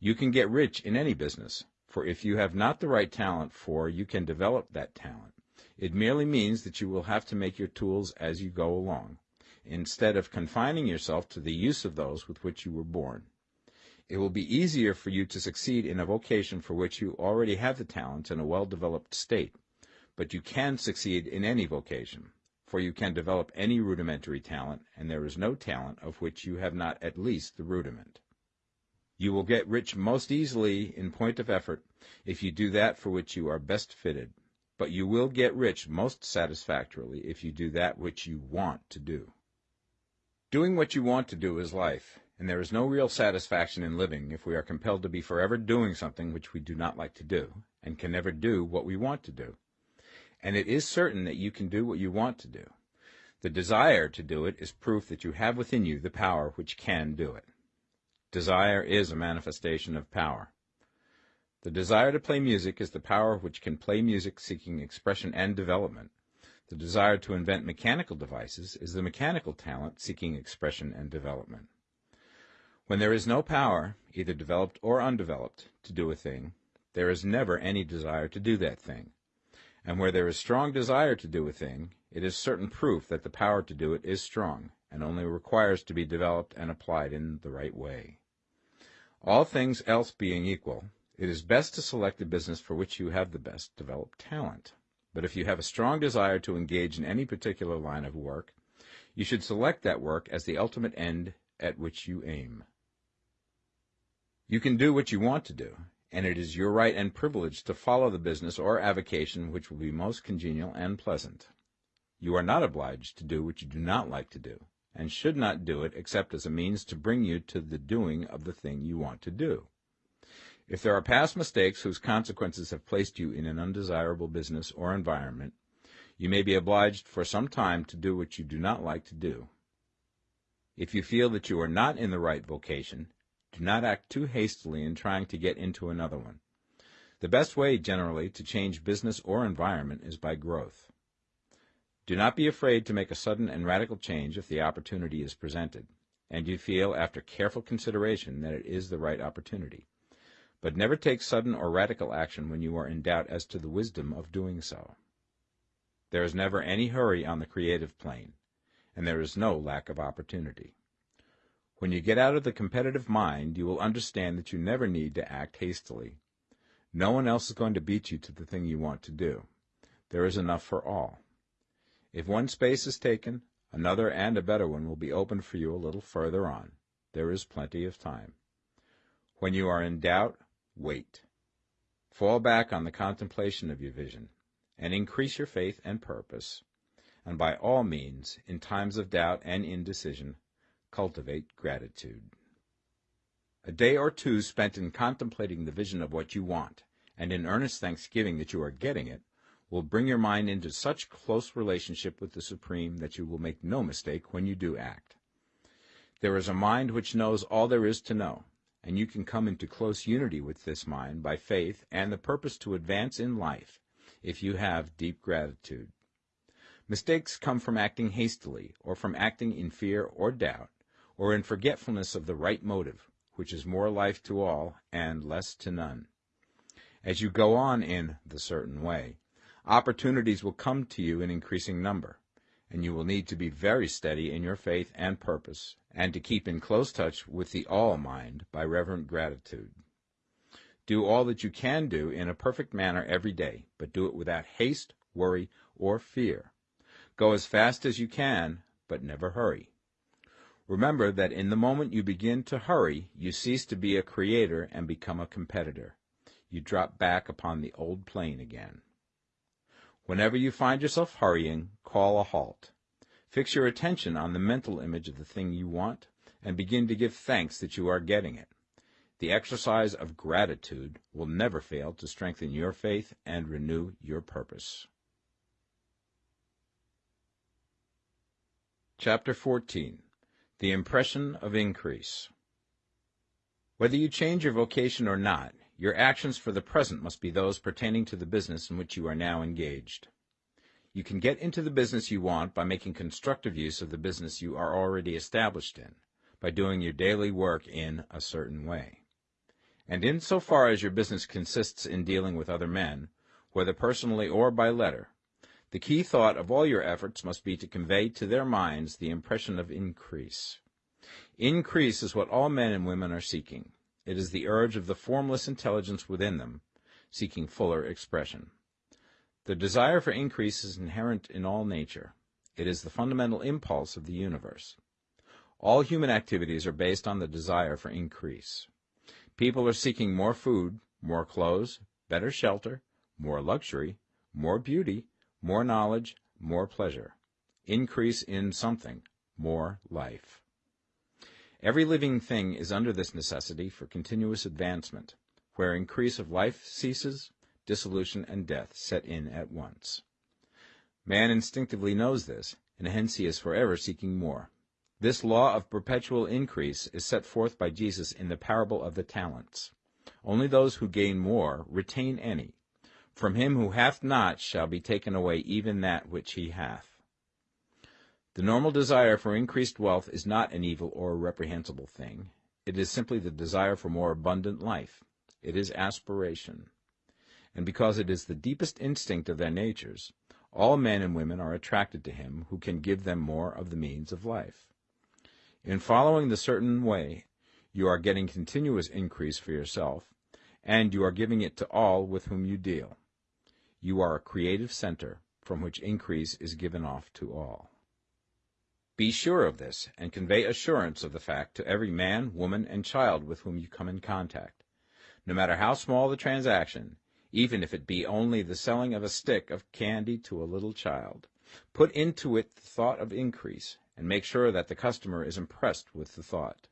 You can get rich in any business, for if you have not the right talent for, you can develop that talent. It merely means that you will have to make your tools as you go along instead of confining yourself to the use of those with which you were born. It will be easier for you to succeed in a vocation for which you already have the talents in a well-developed state, but you can succeed in any vocation, for you can develop any rudimentary talent, and there is no talent of which you have not at least the rudiment. You will get rich most easily in point of effort if you do that for which you are best fitted, but you will get rich most satisfactorily if you do that which you want to do. Doing what you want to do is life, and there is no real satisfaction in living if we are compelled to be forever doing something which we do not like to do, and can never do what we want to do. And it is certain that you can do what you want to do. The desire to do it is proof that you have within you the power which can do it. Desire is a manifestation of power. The desire to play music is the power which can play music seeking expression and development, the desire to invent mechanical devices is the mechanical talent seeking expression and development. When there is no power, either developed or undeveloped, to do a thing, there is never any desire to do that thing. And where there is strong desire to do a thing, it is certain proof that the power to do it is strong, and only requires to be developed and applied in the right way. All things else being equal, it is best to select a business for which you have the best developed talent. But if you have a strong desire to engage in any particular line of work, you should select that work as the ultimate end at which you aim. You can do what you want to do, and it is your right and privilege to follow the business or avocation which will be most congenial and pleasant. You are not obliged to do what you do not like to do, and should not do it except as a means to bring you to the doing of the thing you want to do. If there are past mistakes whose consequences have placed you in an undesirable business or environment, you may be obliged for some time to do what you do not like to do. If you feel that you are not in the right vocation, do not act too hastily in trying to get into another one. The best way, generally, to change business or environment is by growth. Do not be afraid to make a sudden and radical change if the opportunity is presented, and you feel, after careful consideration, that it is the right opportunity but never take sudden or radical action when you are in doubt as to the wisdom of doing so. There is never any hurry on the creative plane, and there is no lack of opportunity. When you get out of the competitive mind, you will understand that you never need to act hastily. No one else is going to beat you to the thing you want to do. There is enough for all. If one space is taken, another and a better one will be opened for you a little further on. There is plenty of time. When you are in doubt, Wait. Fall back on the contemplation of your vision, and increase your faith and purpose, and by all means, in times of doubt and indecision, cultivate gratitude. A day or two spent in contemplating the vision of what you want, and in earnest thanksgiving that you are getting it, will bring your mind into such close relationship with the Supreme that you will make no mistake when you do act. There is a mind which knows all there is to know, and you can come into close unity with this mind by faith and the purpose to advance in life if you have deep gratitude. Mistakes come from acting hastily, or from acting in fear or doubt, or in forgetfulness of the right motive, which is more life to all and less to none. As you go on in the certain way, opportunities will come to you in increasing number, and you will need to be very steady in your faith and purpose, and to keep in close touch with the all mind by reverent gratitude. Do all that you can do in a perfect manner every day, but do it without haste, worry, or fear. Go as fast as you can, but never hurry. Remember that in the moment you begin to hurry, you cease to be a creator and become a competitor. You drop back upon the old plane again. Whenever you find yourself hurrying, call a halt. Fix your attention on the mental image of the thing you want, and begin to give thanks that you are getting it. The exercise of gratitude will never fail to strengthen your faith and renew your purpose. Chapter 14 The Impression of Increase Whether you change your vocation or not, your actions for the present must be those pertaining to the business in which you are now engaged. You can get into the business you want by making constructive use of the business you are already established in, by doing your daily work in a certain way. And in so far as your business consists in dealing with other men, whether personally or by letter, the key thought of all your efforts must be to convey to their minds the impression of increase. Increase is what all men and women are seeking. It is the urge of the formless intelligence within them, seeking fuller expression. The desire for increase is inherent in all nature. It is the fundamental impulse of the universe. All human activities are based on the desire for increase. People are seeking more food, more clothes, better shelter, more luxury, more beauty, more knowledge, more pleasure. Increase in something, more life. Every living thing is under this necessity for continuous advancement. Where increase of life ceases, dissolution and death set in at once. Man instinctively knows this, and hence he is forever seeking more. This law of perpetual increase is set forth by Jesus in the parable of the talents. Only those who gain more retain any, from him who hath not shall be taken away even that which he hath. The normal desire for increased wealth is not an evil or reprehensible thing. It is simply the desire for more abundant life. It is aspiration. And because it is the deepest instinct of their natures, all men and women are attracted to him who can give them more of the means of life. In following the certain way, you are getting continuous increase for yourself, and you are giving it to all with whom you deal. You are a creative center from which increase is given off to all. Be sure of this, and convey assurance of the fact to every man, woman, and child with whom you come in contact. No matter how small the transaction, even if it be only the selling of a stick of candy to a little child, put into it the thought of increase, and make sure that the customer is impressed with the thought.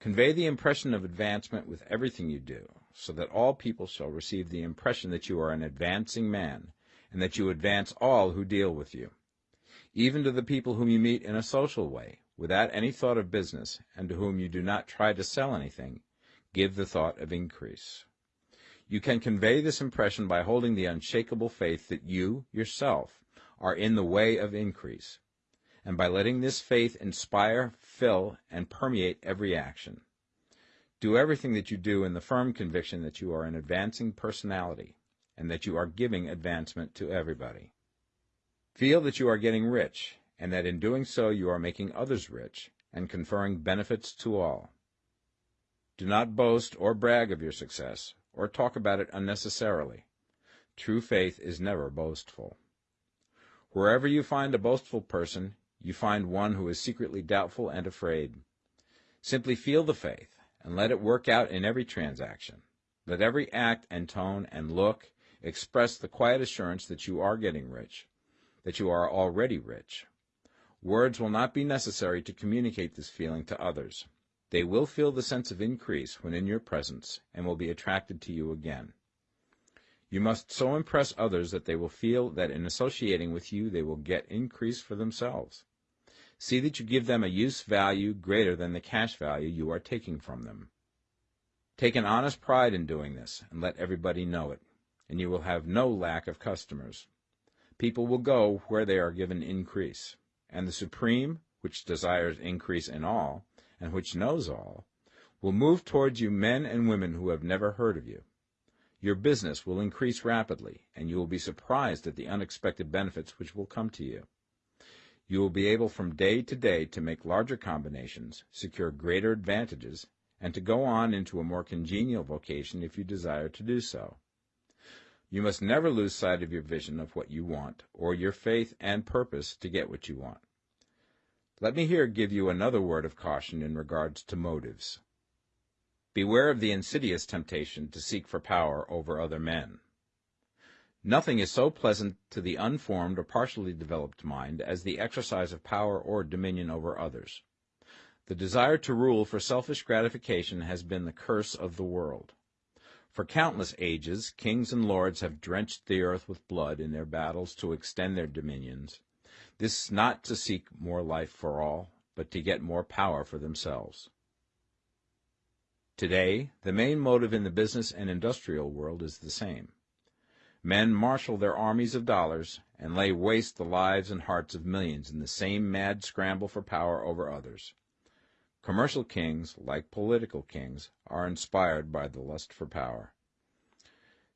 Convey the impression of advancement with everything you do, so that all people shall receive the impression that you are an advancing man, and that you advance all who deal with you. Even to the people whom you meet in a social way, without any thought of business, and to whom you do not try to sell anything, give the thought of increase. You can convey this impression by holding the unshakable faith that you, yourself, are in the way of increase, and by letting this faith inspire, fill, and permeate every action. Do everything that you do in the firm conviction that you are an advancing personality and that you are giving advancement to everybody. Feel that you are getting rich and that in doing so you are making others rich and conferring benefits to all. Do not boast or brag of your success or talk about it unnecessarily. True faith is never boastful. Wherever you find a boastful person, you find one who is secretly doubtful and afraid. Simply feel the faith, and let it work out in every transaction. Let every act and tone and look express the quiet assurance that you are getting rich, that you are already rich. Words will not be necessary to communicate this feeling to others. They will feel the sense of increase when in your presence and will be attracted to you again. You must so impress others that they will feel that in associating with you they will get increase for themselves. See that you give them a use value greater than the cash value you are taking from them. Take an honest pride in doing this, and let everybody know it, and you will have no lack of customers. People will go where they are given increase, and the Supreme, which desires increase in all, and which knows all, will move towards you men and women who have never heard of you. Your business will increase rapidly, and you will be surprised at the unexpected benefits which will come to you. You will be able from day to day to make larger combinations, secure greater advantages, and to go on into a more congenial vocation if you desire to do so. You must never lose sight of your vision of what you want, or your faith and purpose to get what you want. Let me here give you another word of caution in regards to motives. Beware of the insidious temptation to seek for power over other men. Nothing is so pleasant to the unformed or partially developed mind as the exercise of power or dominion over others. The desire to rule for selfish gratification has been the curse of the world. For countless ages, kings and lords have drenched the earth with blood in their battles to extend their dominions. This not to seek more life for all, but to get more power for themselves. Today, the main motive in the business and industrial world is the same. Men marshal their armies of dollars and lay waste the lives and hearts of millions in the same mad scramble for power over others. Commercial kings, like political kings, are inspired by the lust for power.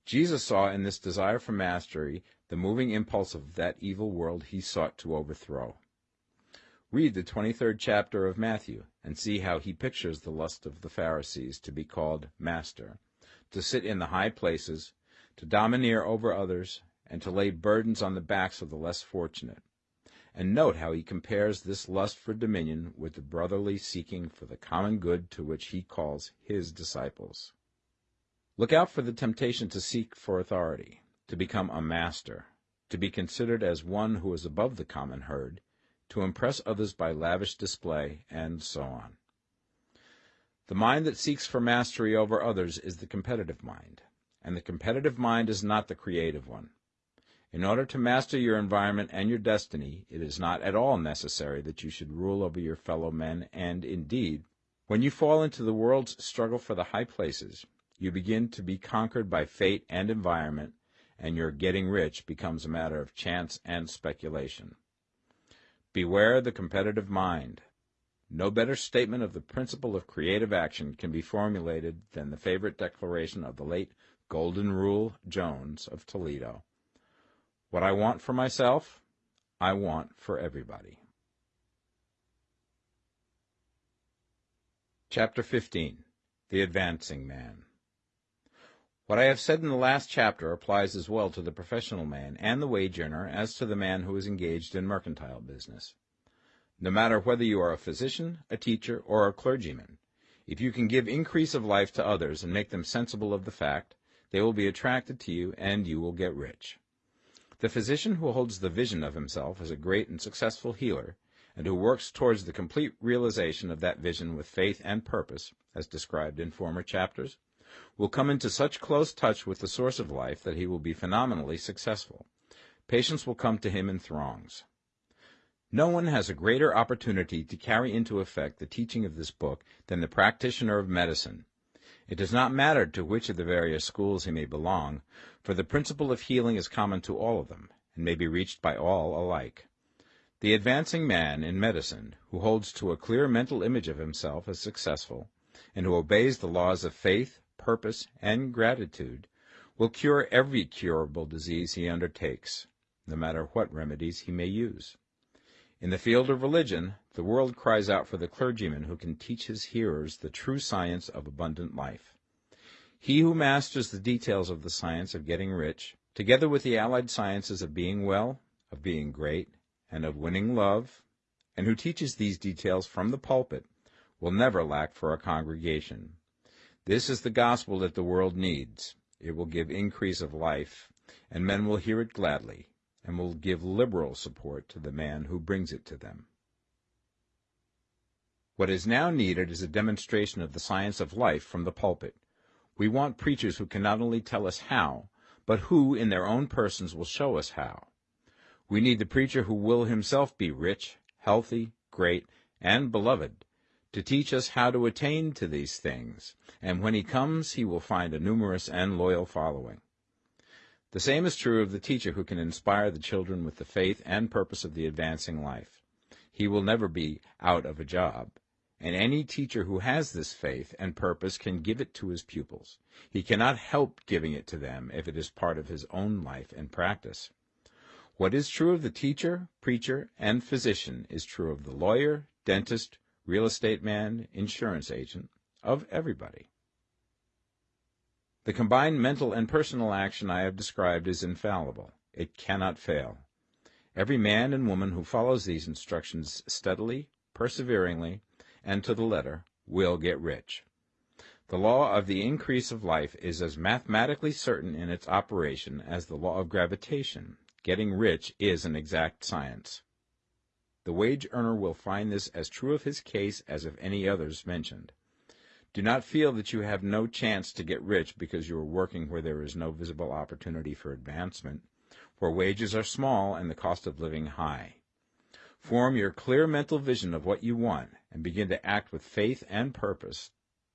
Jesus saw in this desire for mastery the moving impulse of that evil world he sought to overthrow. Read the 23rd chapter of Matthew and see how he pictures the lust of the Pharisees to be called master, to sit in the high places, to domineer over others, and to lay burdens on the backs of the less fortunate. And note how he compares this lust for dominion with the brotherly seeking for the common good to which he calls his disciples. Look out for the temptation to seek for authority, to become a master, to be considered as one who is above the common herd, to impress others by lavish display, and so on. The mind that seeks for mastery over others is the competitive mind, and the competitive mind is not the creative one. In order to master your environment and your destiny, it is not at all necessary that you should rule over your fellow men, and, indeed, when you fall into the world's struggle for the high places, you begin to be conquered by fate and environment, and your getting rich becomes a matter of chance and speculation. Beware the competitive mind. No better statement of the principle of creative action can be formulated than the favorite declaration of the late Golden Rule Jones of Toledo. What I want for myself, I want for everybody. Chapter 15 The Advancing Man what I have said in the last chapter applies as well to the professional man and the wage earner as to the man who is engaged in mercantile business. No matter whether you are a physician, a teacher, or a clergyman, if you can give increase of life to others and make them sensible of the fact, they will be attracted to you and you will get rich. The physician who holds the vision of himself as a great and successful healer, and who works towards the complete realization of that vision with faith and purpose, as described in former chapters, will come into such close touch with the source of life that he will be phenomenally successful. Patients will come to him in throngs. No one has a greater opportunity to carry into effect the teaching of this book than the practitioner of medicine. It does not matter to which of the various schools he may belong, for the principle of healing is common to all of them, and may be reached by all alike. The advancing man in medicine, who holds to a clear mental image of himself as successful, and who obeys the laws of faith, purpose, and gratitude, will cure every curable disease he undertakes, no matter what remedies he may use. In the field of religion, the world cries out for the clergyman who can teach his hearers the true science of abundant life. He who masters the details of the science of getting rich, together with the allied sciences of being well, of being great, and of winning love, and who teaches these details from the pulpit, will never lack for a congregation. This is the gospel that the world needs. It will give increase of life, and men will hear it gladly, and will give liberal support to the man who brings it to them. What is now needed is a demonstration of the science of life from the pulpit. We want preachers who can not only tell us how, but who, in their own persons, will show us how. We need the preacher who will himself be rich, healthy, great, and beloved, to teach us how to attain to these things, and when he comes he will find a numerous and loyal following. The same is true of the teacher who can inspire the children with the faith and purpose of the advancing life. He will never be out of a job, and any teacher who has this faith and purpose can give it to his pupils. He cannot help giving it to them if it is part of his own life and practice. What is true of the teacher, preacher, and physician is true of the lawyer, dentist, real estate man, insurance agent, of everybody. The combined mental and personal action I have described is infallible. It cannot fail. Every man and woman who follows these instructions steadily, perseveringly, and to the letter will get rich. The law of the increase of life is as mathematically certain in its operation as the law of gravitation. Getting rich is an exact science. The wage earner will find this as true of his case as of any others mentioned. Do not feel that you have no chance to get rich because you are working where there is no visible opportunity for advancement, where wages are small and the cost of living high. Form your clear mental vision of what you want and begin to act with faith and purpose.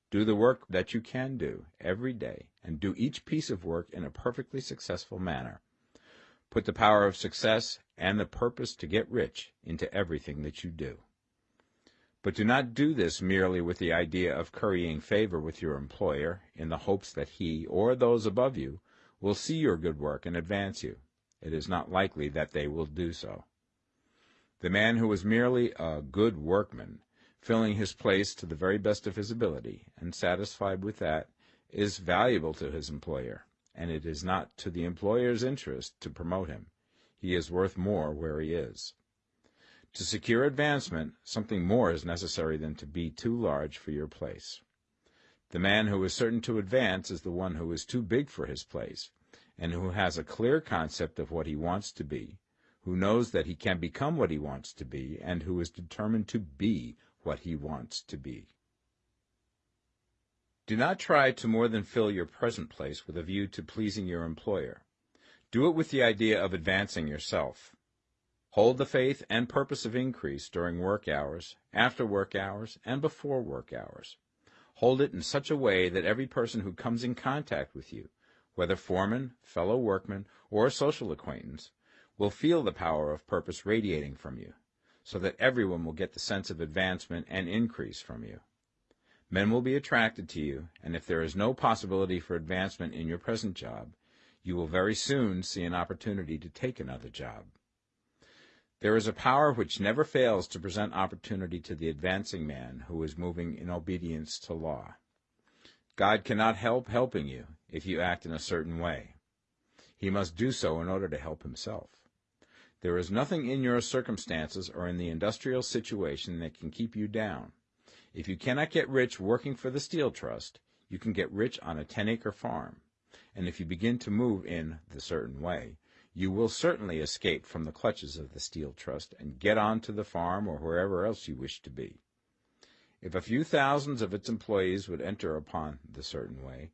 Do the work that you can do every day and do each piece of work in a perfectly successful manner. Put the power of success and the purpose to get rich into everything that you do. But do not do this merely with the idea of currying favor with your employer in the hopes that he or those above you will see your good work and advance you. It is not likely that they will do so. The man who is merely a good workman, filling his place to the very best of his ability, and satisfied with that, is valuable to his employer and it is not to the employer's interest to promote him. He is worth more where he is. To secure advancement, something more is necessary than to be too large for your place. The man who is certain to advance is the one who is too big for his place, and who has a clear concept of what he wants to be, who knows that he can become what he wants to be, and who is determined to be what he wants to be. Do not try to more than fill your present place with a view to pleasing your employer. Do it with the idea of advancing yourself. Hold the faith and purpose of increase during work hours, after work hours, and before work hours. Hold it in such a way that every person who comes in contact with you, whether foreman, fellow workman, or a social acquaintance, will feel the power of purpose radiating from you, so that everyone will get the sense of advancement and increase from you. Men will be attracted to you, and if there is no possibility for advancement in your present job, you will very soon see an opportunity to take another job. There is a power which never fails to present opportunity to the advancing man who is moving in obedience to law. God cannot help helping you if you act in a certain way. He must do so in order to help himself. There is nothing in your circumstances or in the industrial situation that can keep you down. If you cannot get rich working for the Steel Trust, you can get rich on a 10 acre farm. And if you begin to move in the certain way, you will certainly escape from the clutches of the Steel Trust and get on to the farm or wherever else you wish to be. If a few thousands of its employees would enter upon the certain way,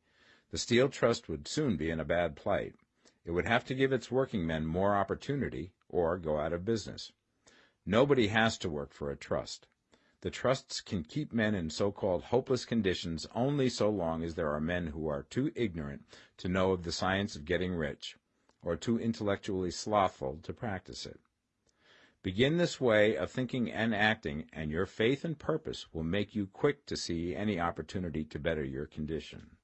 the Steel Trust would soon be in a bad plight. It would have to give its working men more opportunity or go out of business. Nobody has to work for a trust. The trusts can keep men in so-called hopeless conditions only so long as there are men who are too ignorant to know of the science of getting rich, or too intellectually slothful to practice it. Begin this way of thinking and acting, and your faith and purpose will make you quick to see any opportunity to better your condition.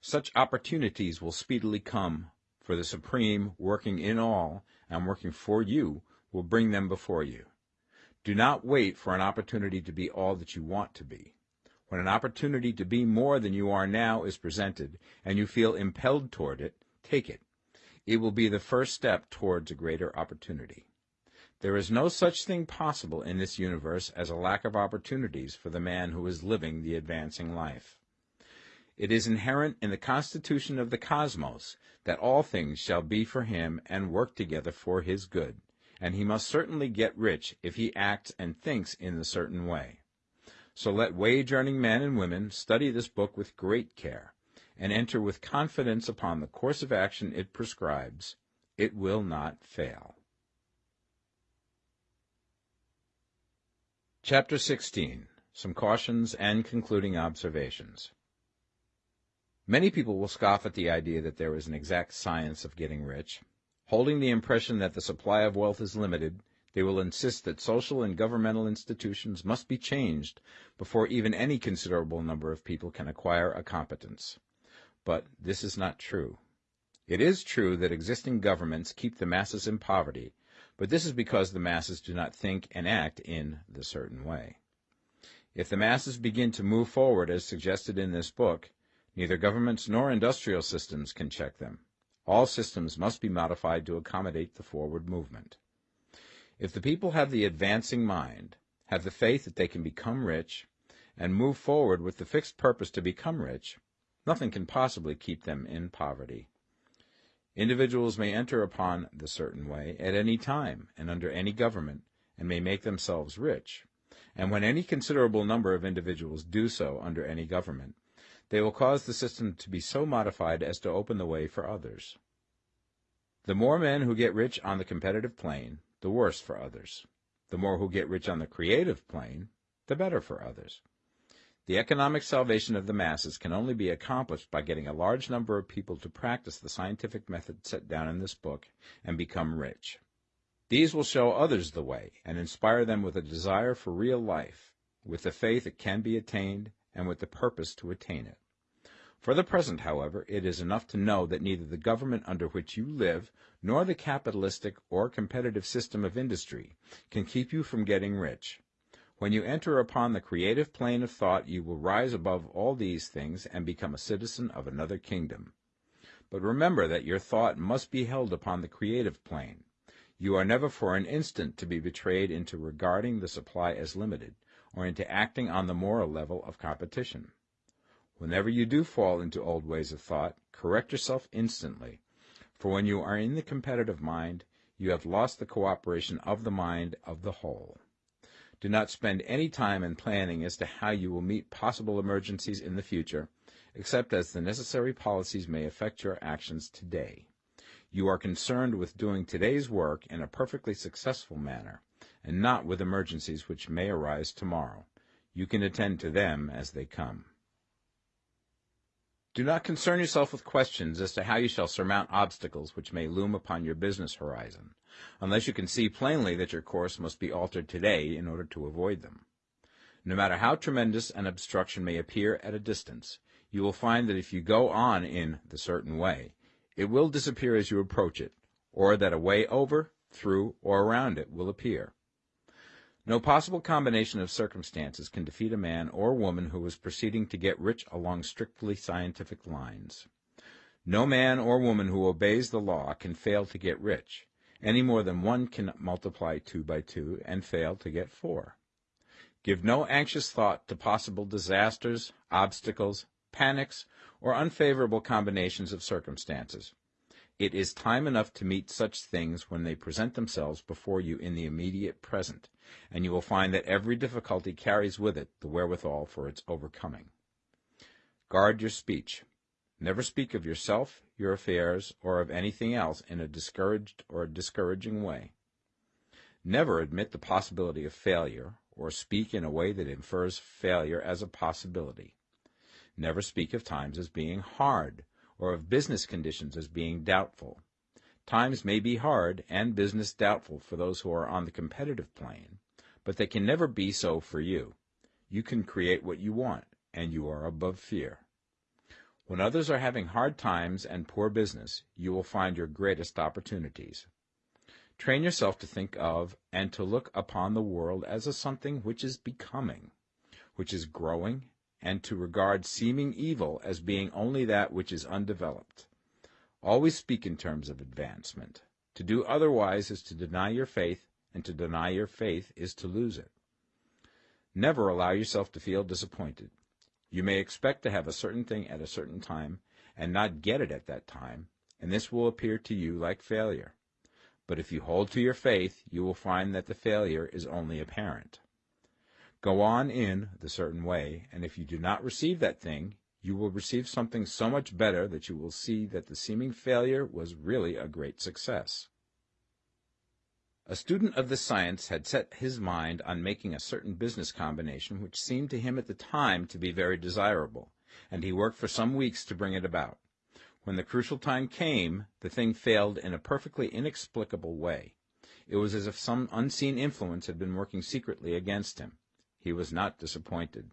Such opportunities will speedily come, for the Supreme, working in all and working for you, will bring them before you. Do not wait for an opportunity to be all that you want to be. When an opportunity to be more than you are now is presented, and you feel impelled toward it, take it. It will be the first step towards a greater opportunity. There is no such thing possible in this universe as a lack of opportunities for the man who is living the advancing life. It is inherent in the constitution of the cosmos that all things shall be for him and work together for his good and he must certainly get rich if he acts and thinks in a certain way. So let wage-earning men and women study this book with great care and enter with confidence upon the course of action it prescribes. It will not fail. Chapter 16 Some Cautions and Concluding Observations Many people will scoff at the idea that there is an exact science of getting rich. Holding the impression that the supply of wealth is limited, they will insist that social and governmental institutions must be changed before even any considerable number of people can acquire a competence. But this is not true. It is true that existing governments keep the masses in poverty, but this is because the masses do not think and act in the certain way. If the masses begin to move forward as suggested in this book, neither governments nor industrial systems can check them. All systems must be modified to accommodate the forward movement. If the people have the advancing mind, have the faith that they can become rich, and move forward with the fixed purpose to become rich, nothing can possibly keep them in poverty. Individuals may enter upon the certain way at any time and under any government, and may make themselves rich. And when any considerable number of individuals do so under any government, they will cause the system to be so modified as to open the way for others. The more men who get rich on the competitive plane, the worse for others. The more who get rich on the creative plane, the better for others. The economic salvation of the masses can only be accomplished by getting a large number of people to practice the scientific method set down in this book and become rich. These will show others the way and inspire them with a desire for real life, with the faith it can be attained, and with the purpose to attain it. For the present, however, it is enough to know that neither the government under which you live nor the capitalistic or competitive system of industry can keep you from getting rich. When you enter upon the creative plane of thought, you will rise above all these things and become a citizen of another kingdom. But remember that your thought must be held upon the creative plane. You are never for an instant to be betrayed into regarding the supply as limited, or into acting on the moral level of competition. Whenever you do fall into old ways of thought, correct yourself instantly, for when you are in the competitive mind, you have lost the cooperation of the mind of the whole. Do not spend any time in planning as to how you will meet possible emergencies in the future, except as the necessary policies may affect your actions today. You are concerned with doing today's work in a perfectly successful manner, and not with emergencies which may arise tomorrow. You can attend to them as they come. Do not concern yourself with questions as to how you shall surmount obstacles which may loom upon your business horizon, unless you can see plainly that your course must be altered today in order to avoid them. No matter how tremendous an obstruction may appear at a distance, you will find that if you go on in the certain way, it will disappear as you approach it, or that a way over, through, or around it will appear. No possible combination of circumstances can defeat a man or woman who is proceeding to get rich along strictly scientific lines. No man or woman who obeys the law can fail to get rich, any more than one can multiply two by two and fail to get four. Give no anxious thought to possible disasters, obstacles, panics, or unfavorable combinations of circumstances. It is time enough to meet such things when they present themselves before you in the immediate present, and you will find that every difficulty carries with it the wherewithal for its overcoming. Guard your speech. Never speak of yourself, your affairs, or of anything else in a discouraged or discouraging way. Never admit the possibility of failure, or speak in a way that infers failure as a possibility. Never speak of times as being hard, or of business conditions as being doubtful. Times may be hard and business doubtful for those who are on the competitive plane, but they can never be so for you. You can create what you want, and you are above fear. When others are having hard times and poor business, you will find your greatest opportunities. Train yourself to think of and to look upon the world as a something which is becoming, which is growing and to regard seeming evil as being only that which is undeveloped. Always speak in terms of advancement. To do otherwise is to deny your faith, and to deny your faith is to lose it. Never allow yourself to feel disappointed. You may expect to have a certain thing at a certain time, and not get it at that time, and this will appear to you like failure. But if you hold to your faith, you will find that the failure is only apparent. Go on in the certain way, and if you do not receive that thing, you will receive something so much better that you will see that the seeming failure was really a great success. A student of this science had set his mind on making a certain business combination which seemed to him at the time to be very desirable, and he worked for some weeks to bring it about. When the crucial time came, the thing failed in a perfectly inexplicable way. It was as if some unseen influence had been working secretly against him. He was not disappointed.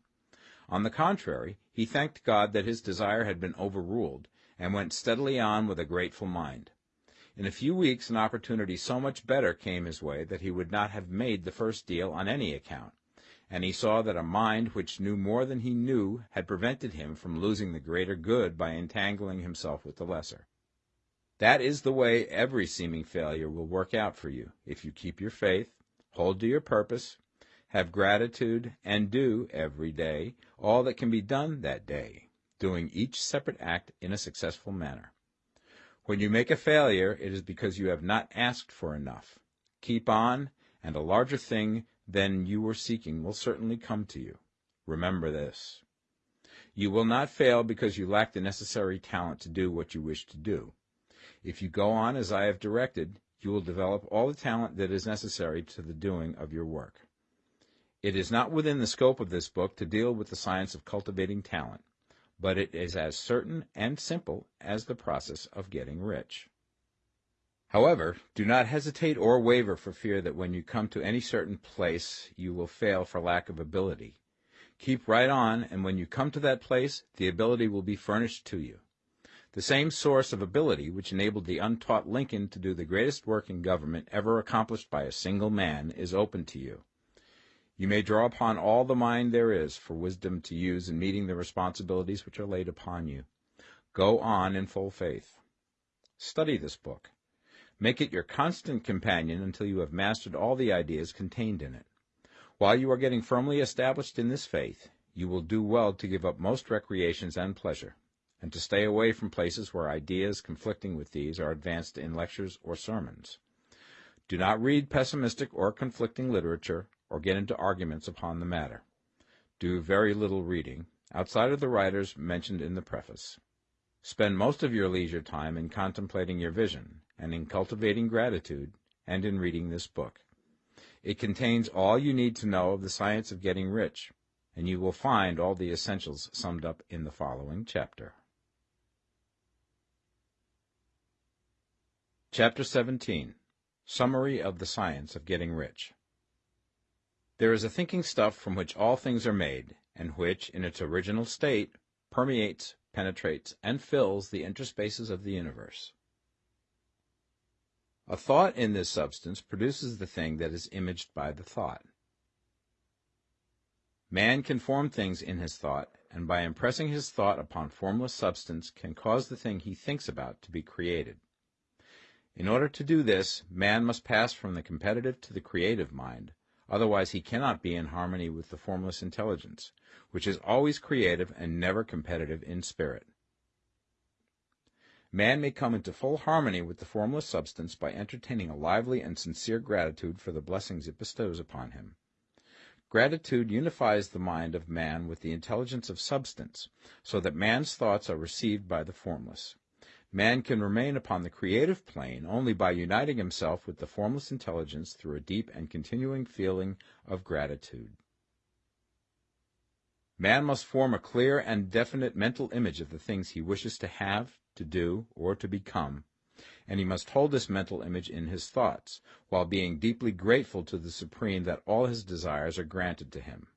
On the contrary, he thanked God that his desire had been overruled, and went steadily on with a grateful mind. In a few weeks an opportunity so much better came his way that he would not have made the first deal on any account, and he saw that a mind which knew more than he knew had prevented him from losing the greater good by entangling himself with the lesser. That is the way every seeming failure will work out for you if you keep your faith, hold to your purpose, have gratitude, and do every day all that can be done that day, doing each separate act in a successful manner. When you make a failure, it is because you have not asked for enough. Keep on, and a larger thing than you were seeking will certainly come to you. Remember this. You will not fail because you lack the necessary talent to do what you wish to do. If you go on as I have directed, you will develop all the talent that is necessary to the doing of your work. It is not within the scope of this book to deal with the science of cultivating talent but it is as certain and simple as the process of getting rich. However, do not hesitate or waver for fear that when you come to any certain place you will fail for lack of ability. Keep right on, and when you come to that place, the ability will be furnished to you. The same source of ability which enabled the untaught Lincoln to do the greatest work in government ever accomplished by a single man is open to you. You may draw upon all the mind there is for wisdom to use in meeting the responsibilities which are laid upon you. Go on in full faith. Study this book. Make it your constant companion until you have mastered all the ideas contained in it. While you are getting firmly established in this faith, you will do well to give up most recreations and pleasure, and to stay away from places where ideas conflicting with these are advanced in lectures or sermons. Do not read pessimistic or conflicting literature, or get into arguments upon the matter. Do very little reading, outside of the writers mentioned in the preface. Spend most of your leisure time in contemplating your vision, and in cultivating gratitude, and in reading this book. It contains all you need to know of the science of getting rich, and you will find all the essentials summed up in the following chapter. Chapter 17 Summary of the Science of Getting Rich there is a thinking stuff from which all things are made, and which, in its original state, permeates, penetrates, and fills the interspaces of the universe. A thought in this substance produces the thing that is imaged by the thought. Man can form things in his thought, and by impressing his thought upon formless substance can cause the thing he thinks about to be created. In order to do this, man must pass from the competitive to the creative mind, Otherwise he cannot be in harmony with the formless intelligence, which is always creative and never competitive in spirit. Man may come into full harmony with the formless substance by entertaining a lively and sincere gratitude for the blessings it bestows upon him. Gratitude unifies the mind of man with the intelligence of substance, so that man's thoughts are received by the formless. Man can remain upon the creative plane only by uniting himself with the formless intelligence through a deep and continuing feeling of gratitude. Man must form a clear and definite mental image of the things he wishes to have, to do, or to become, and he must hold this mental image in his thoughts, while being deeply grateful to the Supreme that all his desires are granted to him.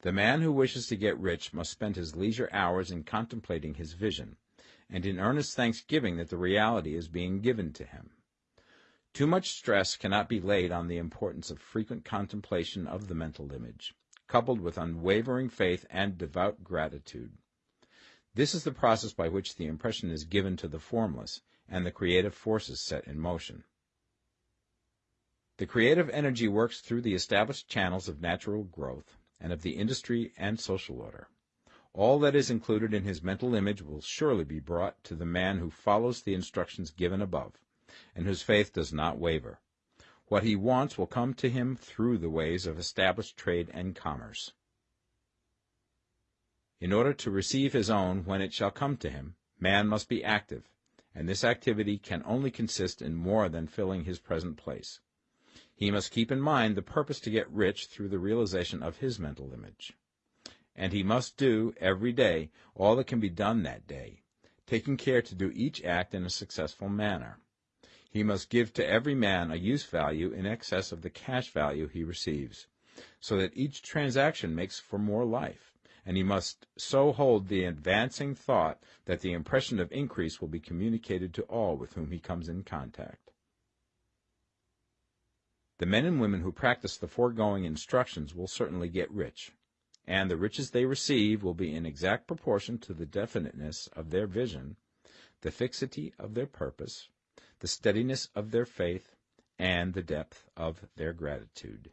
The man who wishes to get rich must spend his leisure hours in contemplating his vision, and in earnest thanksgiving that the reality is being given to him. Too much stress cannot be laid on the importance of frequent contemplation of the mental image, coupled with unwavering faith and devout gratitude. This is the process by which the impression is given to the formless, and the creative forces set in motion. The creative energy works through the established channels of natural growth and of the industry and social order. All that is included in his mental image will surely be brought to the man who follows the instructions given above, and whose faith does not waver. What he wants will come to him through the ways of established trade and commerce. In order to receive his own when it shall come to him, man must be active, and this activity can only consist in more than filling his present place. He must keep in mind the purpose to get rich through the realization of his mental image. And he must do, every day, all that can be done that day, taking care to do each act in a successful manner. He must give to every man a use value in excess of the cash value he receives, so that each transaction makes for more life, and he must so hold the advancing thought that the impression of increase will be communicated to all with whom he comes in contact. The men and women who practice the foregoing instructions will certainly get rich, and the riches they receive will be in exact proportion to the definiteness of their vision, the fixity of their purpose, the steadiness of their faith, and the depth of their gratitude.